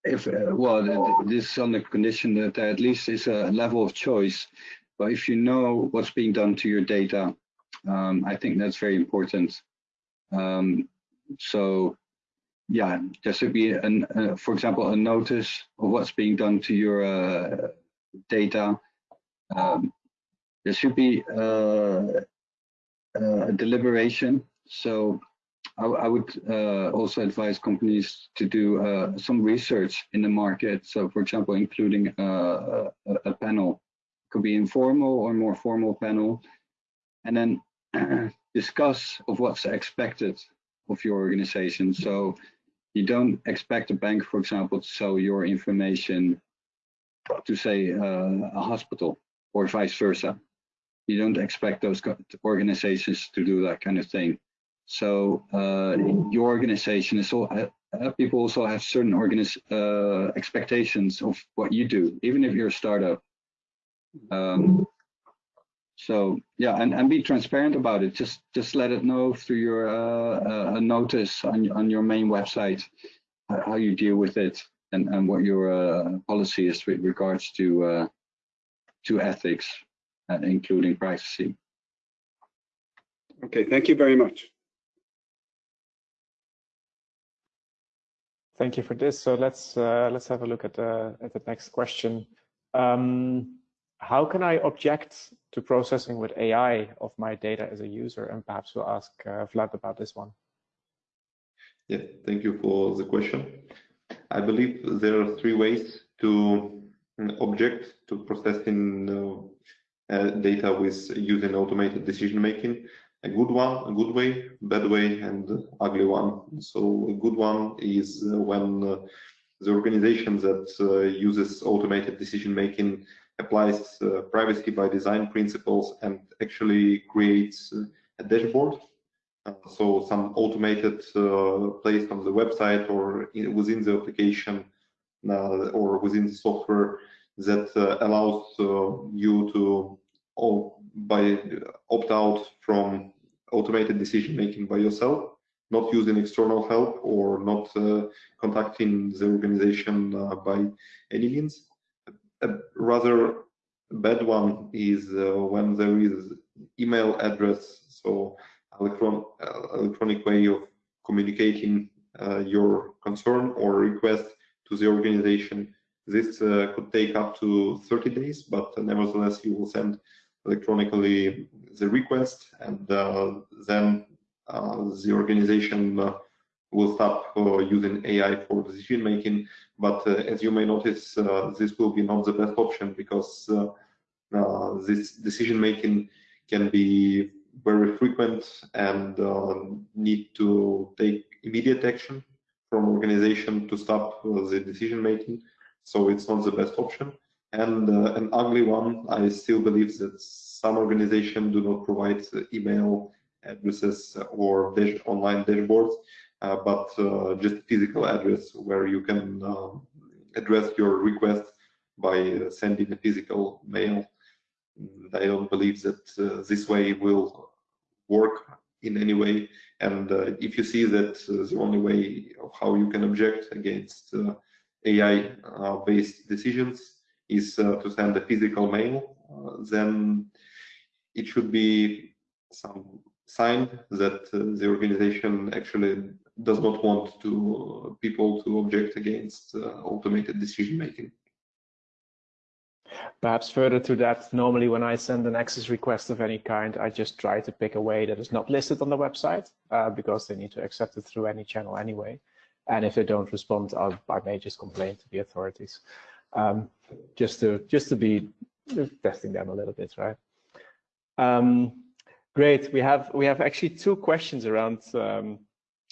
if uh, well, this is on the condition that there at least is a level of choice. But if you know what's being done to your data, um, I think that's very important. Um, so yeah, there should be, an, uh, for example, a notice of what's being done to your uh, data. Um, there should be uh, uh a deliberation. So I, I would uh, also advise companies to do uh, some research in the market. So, for example, including a, a panel, it could be informal or more formal panel, and then discuss of what's expected of your organization. So you don't expect a bank, for example, to sell your information to say uh, a hospital or vice versa. You don't expect those organizations to do that kind of thing. So uh, your organization is all, uh, people also have certain organiz uh, expectations of what you do, even if you're a startup. Um, so yeah, and, and be transparent about it. Just just let it know through your uh, uh, notice on on your main website how you deal with it and and what your uh, policy is with regards to uh, to ethics, including privacy. Okay, thank you very much. Thank you for this. So let's uh, let's have a look at the at the next question. Um, how can I object to processing with AI of my data as a user? And perhaps we'll ask uh, Vlad about this one. Yeah, thank you for the question. I believe there are three ways to mm, object to processing uh, uh, data with using automated decision making. A good one, a good way, bad way, and ugly one. So a good one is when uh, the organization that uh, uses automated decision making applies uh, privacy by design principles and actually creates a dashboard. So some automated place on the website or within the application or within the software that allows you to oh, by opt out from automated decision making by yourself not using external help or not uh, contacting the organization uh, by any means a rather bad one is uh, when there is email address, so electron uh, electronic way of communicating your concern or request to the organization. This could take up to 30 days, but nevertheless, you will send electronically the request, and uh, then uh, the organization will stop uh, using AI for decision making. But uh, as you may notice, uh, this will be not the best option because this decision making can be very frequent and uh, need to take immediate action from organization to stop the decision making. So it's not the best option. And uh, an ugly one, I still believe that some organizations do not provide email addresses or online dashboards, uh, but uh, just physical address where you can um, address your request by sending a physical mail. I don't believe that uh, this way will work in any way. And uh, if you see that uh, the only way of how you can object against AI-based decisions is to send a physical mail, then it should be some sign that the organization actually does not want to people to object against uh, automated decision making. Perhaps further to that, normally when I send an access request of any kind, I just try to pick a way that is not listed on the website uh, because they need to accept it through any channel anyway. And if they don't respond, I'll, i may just complain to the authorities, um, just to just to be testing them a little bit, right? Um, great. We have we have actually two questions around um,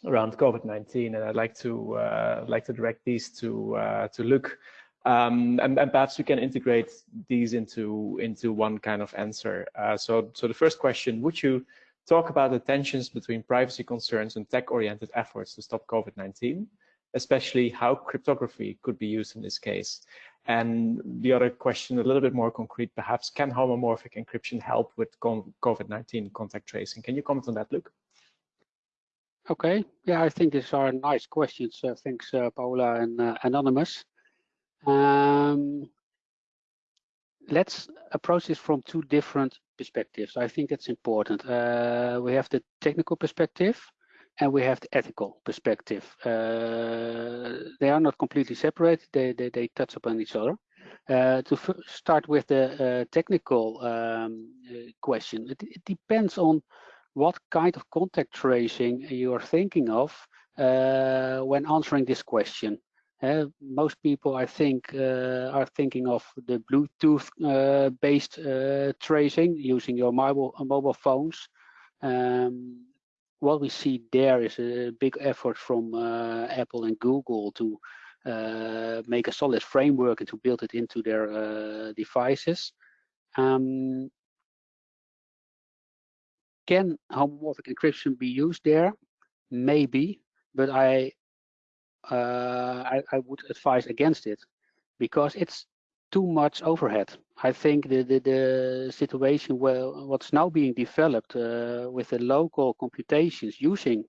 around COVID-19, and I'd like to uh, like to direct these to uh, to Luke. Um, and, and, perhaps we can integrate these into into one kind of answer. Uh, so, so the first question: Would you talk about the tensions between privacy concerns and tech-oriented efforts to stop COVID-19, especially how cryptography could be used in this case? And the other question, a little bit more concrete, perhaps: Can homomorphic encryption help with COVID-19 contact tracing? Can you comment on that, Luke? Okay, yeah, I think these are nice questions. Uh, thanks, uh, Paula and uh, Anonymous. Um, let's approach this from two different perspectives. I think that's important. Uh, we have the technical perspective and we have the ethical perspective. Uh, they are not completely separated, they, they, they touch upon each other. Uh, to start with the uh, technical um, uh, question, it, it, depends on what kind of contact tracing you are thinking of uh, when answering this question. Uh, most people, I think, uh, are thinking of the Bluetooth-based uh, tracing using your mobile mobile phones. Um, what we see there is a big effort from uh, Apple and Google to make a solid framework and to build it into their devices. Um, can homomorphic encryption be used there? Maybe, but I, uh, I, I would advise against it because it's too much overhead. I think the the, the situation where what's now being developed uh, with the local computations using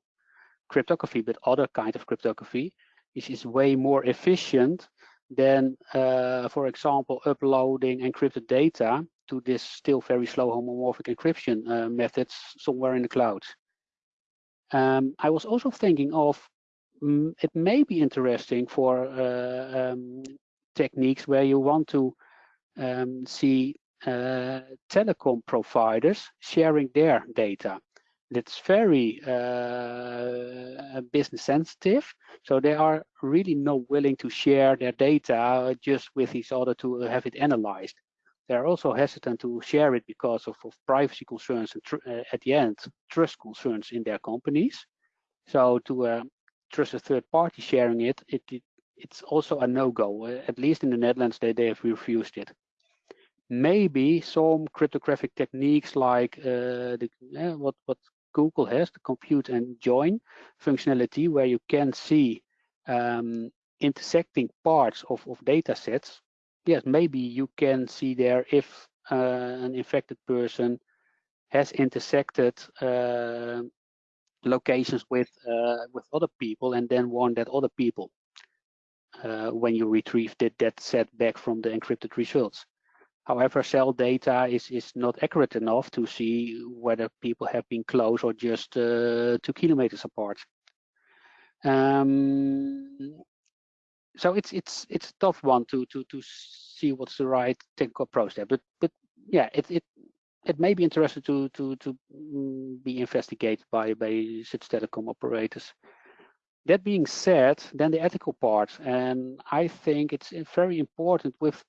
cryptography, but other kind of cryptography, is, is way more efficient than, uh, for example, uploading encrypted data to this still very slow homomorphic encryption uh, methods somewhere in the cloud. Um, I was also thinking of mm, it may be interesting for uh, um, techniques where you want to um, see uh, telecom providers sharing their data. That's very uh, business sensitive, so they are really not willing to share their data just with each other to have it analyzed they're also hesitant to share it because of, of privacy concerns and uh, at the end trust concerns in their companies so to uh, trust a third party sharing it, it, it it's also a no-go. Uh, at least in the netherlands they, they have refused it. Maybe some cryptographic techniques like uh, the, what what google has the compute and join functionality where you can see um, intersecting parts of, of data sets. Yes, maybe you can see there if uh, an infected person has intersected uh, locations with uh, with other people and then warn that other people. uh, when you retrieve that, that set back from the encrypted results. However, cell data is, is not accurate enough to see whether people have been close or just uh, two kilometers apart. Um, so it's it's it's a tough one to to to see what's the right technical approach there. But but yeah, it it it may be interesting to to to mm, be investigated by by such telecom operators. That being said, then the ethical part, and I think it's very important with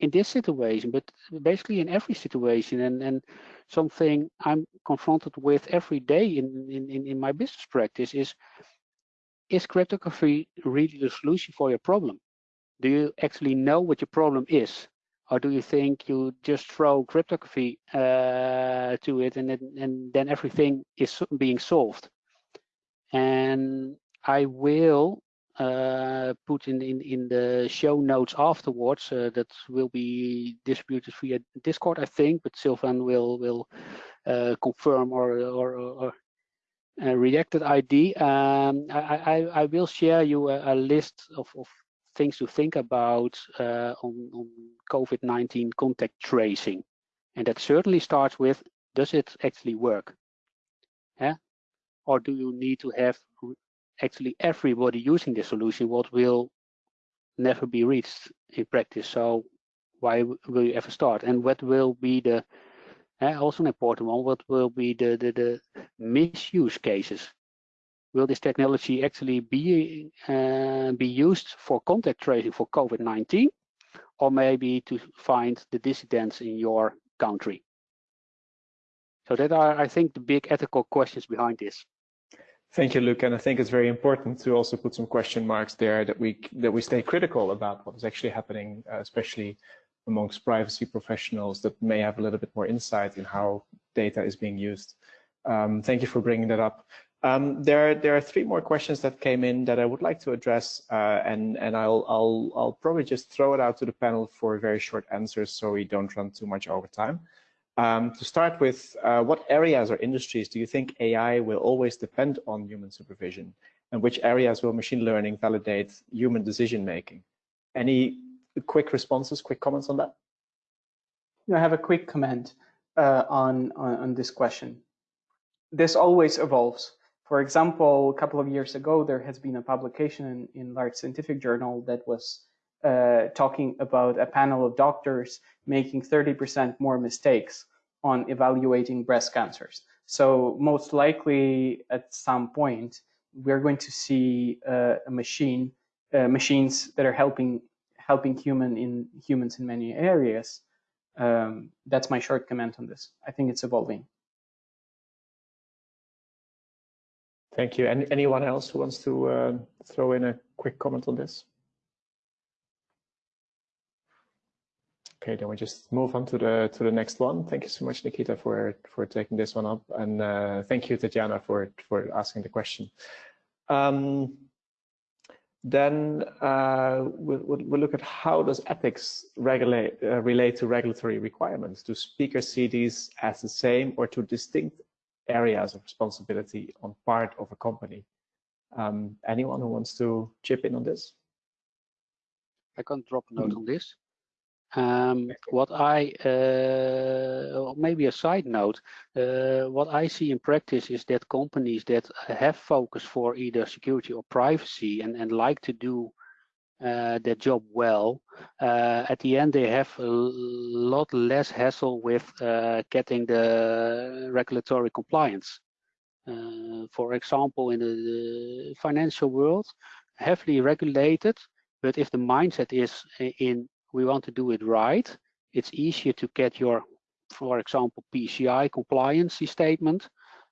in this situation, but basically in every situation and, and something I'm confronted with every day in, in, in my business practice is, is cryptography really the solution for your problem? Do you actually know what your problem is? Or do you think you just throw cryptography uh, to it and, and then everything is being solved? And I will uh, put in, in, in the show notes afterwards uh, that will be distributed via Discord, I think, but Sylvan will will uh, confirm or, or, or uh, rejected ID. Um, I, I, I, will share you a, a list of, of, things to think about uh, on, on COVID-19 contact tracing. And that certainly starts with, does it actually work? Yeah? Or do you need to have actually everybody using the solution, what will never be reached in practice. So why will you ever start? And what will be the uh, also an important one? What will be the, the the misuse cases? Will this technology actually be uh, be used for contact tracing for COVID-19, or maybe to find the dissidents in your country? So that are, I think, the big ethical questions behind this. Thank you, Luke. And I think it's very important to also put some question marks there that we that we stay critical about what is actually happening, uh, especially amongst privacy professionals that may have a little bit more insight in how data is being used. Um, thank you for bringing that up. Um, there, there are three more questions that came in that I would like to address, uh, and and I'll I'll I'll probably just throw it out to the panel for very short answers so we don't run too much over time. Um, to start with, uh, what areas or industries do you think AI will always depend on human supervision? And which areas will machine learning validate human decision making? Any quick responses, quick comments on that? I have a quick comment uh, on, on, on this question. This always evolves. For example, a couple of years ago, there has been a publication in, in large scientific journal that was uh, talking about a panel of doctors making 30% more mistakes on evaluating breast cancers. So most likely at some point, we're going to see uh, a machine, uh, machines that are helping helping human in humans in many areas. Um, that's my short comment on this. I think it's evolving. Thank you. And anyone else who wants to uh, throw in a quick comment on this? Okay, then we just move on to the to the next one. Thank you so much, Nikita, for for taking this one up, and uh, thank you, Tatjana, for for asking the question. Um, then uh, we'll, we'll, look at how does ethics regulate uh, relate to regulatory requirements. Do speakers see these as the same or two distinct areas of responsibility on part of a company? Um, anyone who wants to chip in on this? I can drop a note on this. Um, what I, uh, maybe a side note, uh, what I see in practice is that companies that have focus for either security or privacy and, and like to do uh, their job well, uh, at the end they have a lot less hassle with uh, getting the regulatory compliance. Uh, for example, in the financial world, heavily regulated, but if the mindset is in we want to do it right, it's easier to get your, for example, PCI compliance statement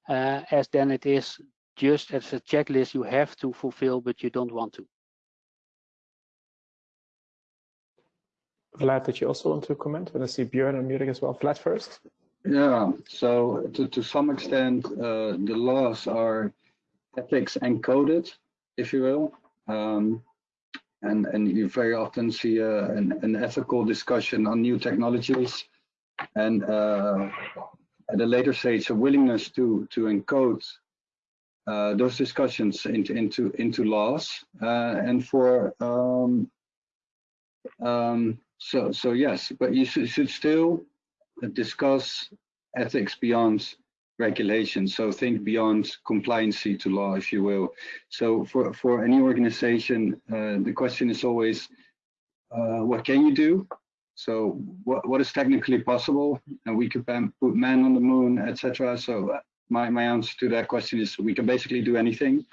uh, as then it is just as a checklist you have to fulfill, but you don't want to. Vlad, did you also want to comment? And I see Björn unmuting as well. Vlad first. Yeah, so to, to some extent, uh, the laws are ethics encoded, if you will. Um, and and you very often see a, an, an ethical discussion on new technologies and uh, at a later stage a willingness to to encode uh, those discussions into into into laws uh, and for um, um, so so yes but you should, should still discuss ethics beyond regulation. So think beyond compliancy to law, if you will. So for, for any organization, uh, the question is always, uh, what can you do? So what, what is technically possible? And we could put man on the moon, etc. So uh, my, my answer to that question is we can basically do anything.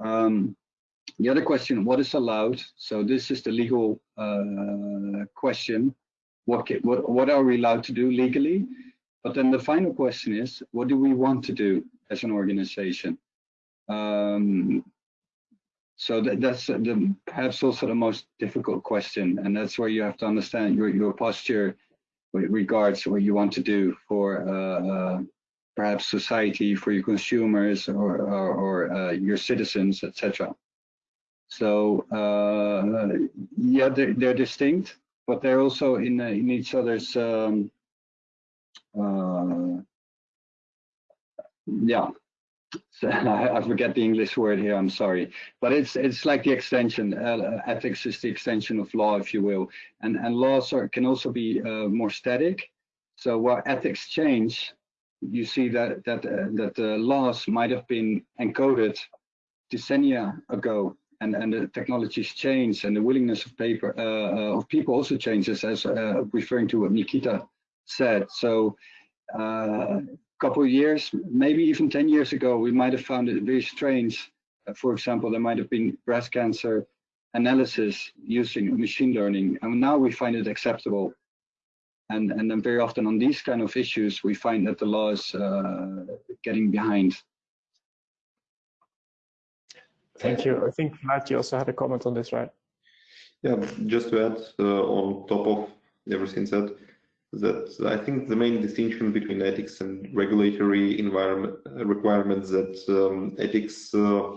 Um, the other question, what is allowed? So this is the legal uh, question. what, what, what are we allowed to do legally? But then the final question is, what do we want to do as an organization? Um, so that, that's the, perhaps also the most difficult question, and that's where you have to understand your, your posture with regards to what you want to do for uh, uh, perhaps society, for your consumers or, or, or uh, your citizens, etc. So uh, yeah, they're, they're, distinct, but they're also in uh, in each other's um, yeah so I, forget the English word here. I'm sorry, but it's it's like the extension. Uh, ethics is the extension of law, if you will, and and laws are, can also be uh, more static. So while ethics change, you see that that uh, that the laws might have been encoded decennia ago, and and the technologies change, and the willingness of paper uh, uh, of people also changes, as uh, referring to what Nikita said. So a couple of years, maybe even 10 years ago, we might have found it very strange. Uh, for example, there might have been breast cancer analysis using machine learning, and now we find it acceptable. And, and then very often on these kind of issues, we find that the law is uh, getting behind. Thank you. I think Matt, you also had a comment on this, right? Yeah, just to add uh, on top of everything said, that I think the main distinction between ethics and regulatory environment uh, requirements that um, ethics uh,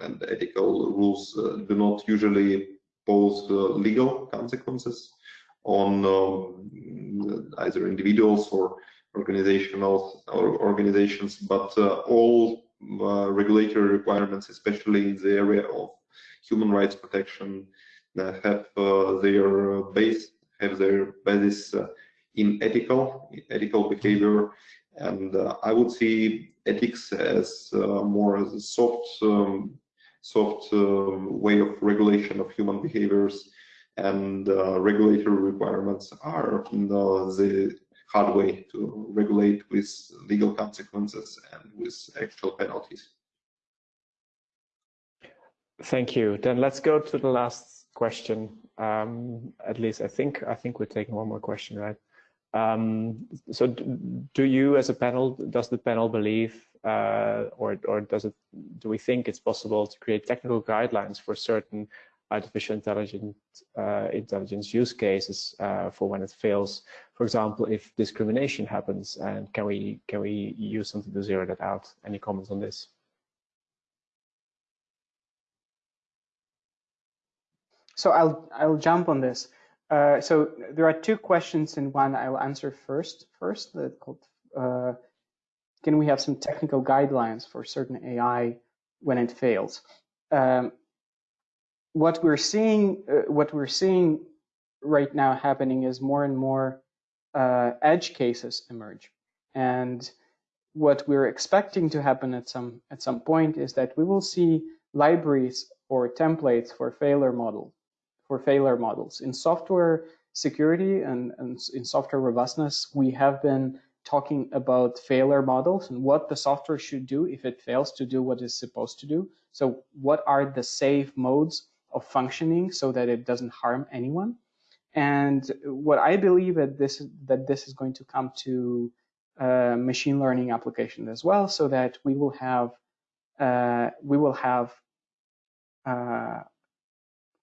and ethical rules uh, do not usually pose uh, legal consequences on um, either individuals or organizational or organizations, but uh, all uh, regulatory requirements, especially in the area of human rights protection, have their base have their basis in ethical ethical behavior. And uh, i would see ethics as uh, more as a soft um, soft um, way of regulation of human behaviors. And uh, regulatory requirements are the hard way to regulate with legal consequences and with actual penalties. Thank you. Then let's go to the last question. Um, at least i think i think we're taking one more question right um, so do you as a panel, does the panel believe uh, or, or does it, do we think it's possible to create technical guidelines for certain artificial intelligence, uh, intelligence use cases uh, for when it fails? For example, if discrimination happens and can we, can we use something to zero that out? Any comments on this? So I'll, I'll jump on this. Uh, so there are two questions in one I'll answer first. First, called, uh, can we have some technical guidelines for certain AI when it fails? Um, what we're seeing, uh, what we're seeing right now happening is more and more uh, edge cases emerge, and what we're expecting to happen at some at some point is that we will see libraries or templates for failure model for failure models. In software security and, and in software robustness, we have been talking about failure models and what the software should do if it fails to do what it's supposed to do. So what are the safe modes of functioning so that it doesn't harm anyone? And what I believe that this that this is going to come to uh, machine learning applications as well, so that we will have uh, we will have uh,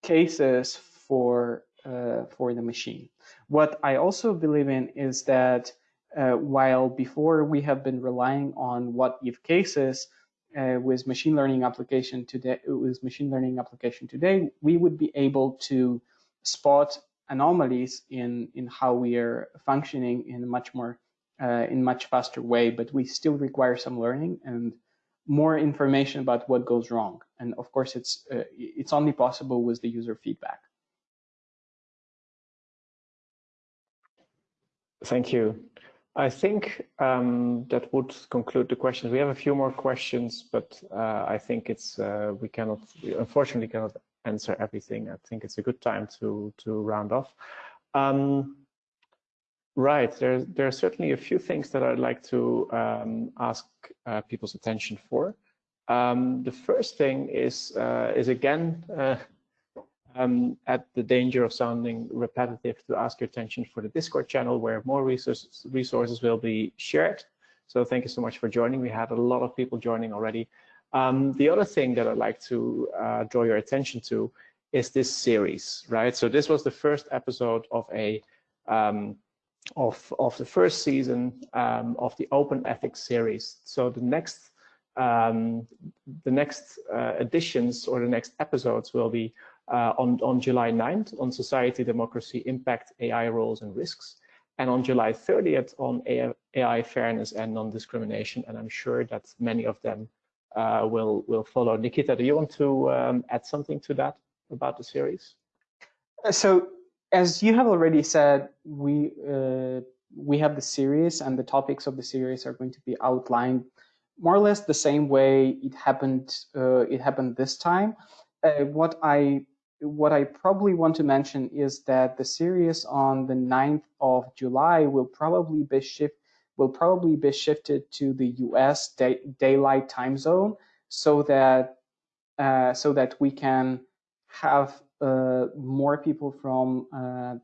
cases for uh, for the machine. What I also believe in is that uh, while before we have been relying on what if cases uh, with machine learning application today with machine learning application today, we would be able to spot anomalies in in how we are functioning in a much more uh, in much faster way, but we still require some learning and more information about what goes wrong. And of course, it's uh, it's only possible with the user feedback. Thank you. I think um, that would conclude the questions. We have a few more questions, but uh, I think it's uh, we cannot, we unfortunately, cannot answer everything. I think it's a good time to to round off. Um, Right. There, there are certainly a few things that I'd like to um, ask uh, people's attention for. Um, the first thing is, uh, is again, uh, um, at the danger of sounding repetitive, to ask your attention for the Discord channel where more resources, resources will be shared. So thank you so much for joining. We had a lot of people joining already. Um, the other thing that I'd like to uh, draw your attention to is this series, right? So this was the first episode of a um, of of the first season um, of the Open Ethics series. So the next um, the next uh, editions or the next episodes will be uh, on on July 9th on society, democracy, impact, AI roles and risks, and on July 30th on AI, AI fairness and non-discrimination. And I'm sure that many of them uh, will will follow. Nikita, do you want to um, add something to that about the series? Uh, so, as you have already said, we uh, we have the series, and the topics of the series are going to be outlined more or less the same way it happened. Uh, it happened this time. Uh, what I what I probably want to mention is that the series on the 9th of July will probably be shift will probably be shifted to the U.S. Day, daylight time zone, so that uh, so that we can have more people from uh,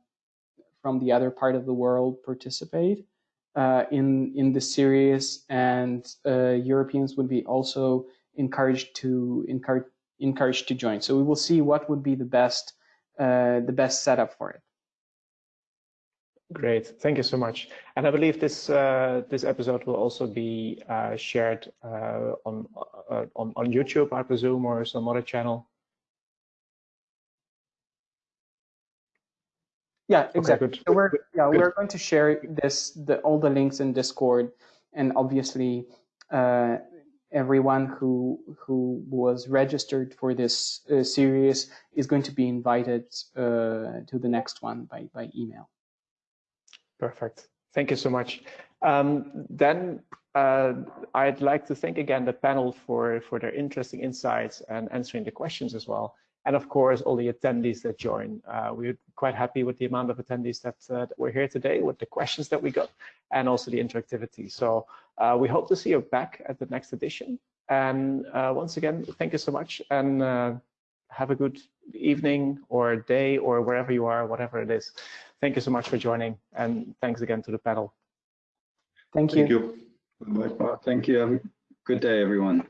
from the other part of the world participate uh, in in the series, and uh, Europeans would be also encouraged to encourage encouraged to join. So we will see what would be the best uh, the best setup for it. Great, thank you so much. And I believe this uh, this episode will also be uh, shared uh, on, uh, on on YouTube, I presume, or some other channel. Yeah, exactly. Okay, so we're yeah good. we're going to share this the all the links in Discord, and obviously uh, everyone who who was registered for this uh, series is going to be invited uh, to the next one by by email. Perfect. Thank you so much. Um, then uh, I'd like to thank again the panel for, for their interesting insights and answering the questions as well. And of course, all the attendees that join. Uh, we're quite happy with the amount of attendees that, uh, that were here today, with the questions that we got, and also the interactivity. So uh, we hope to see you back at the next edition. And uh, once again, thank you so much, and uh, have a good evening or day or wherever you are, whatever it is. Thank you so much for joining, and thanks again to the panel. Thank you. Thank you. Bye. Thank you. Have a good day, everyone.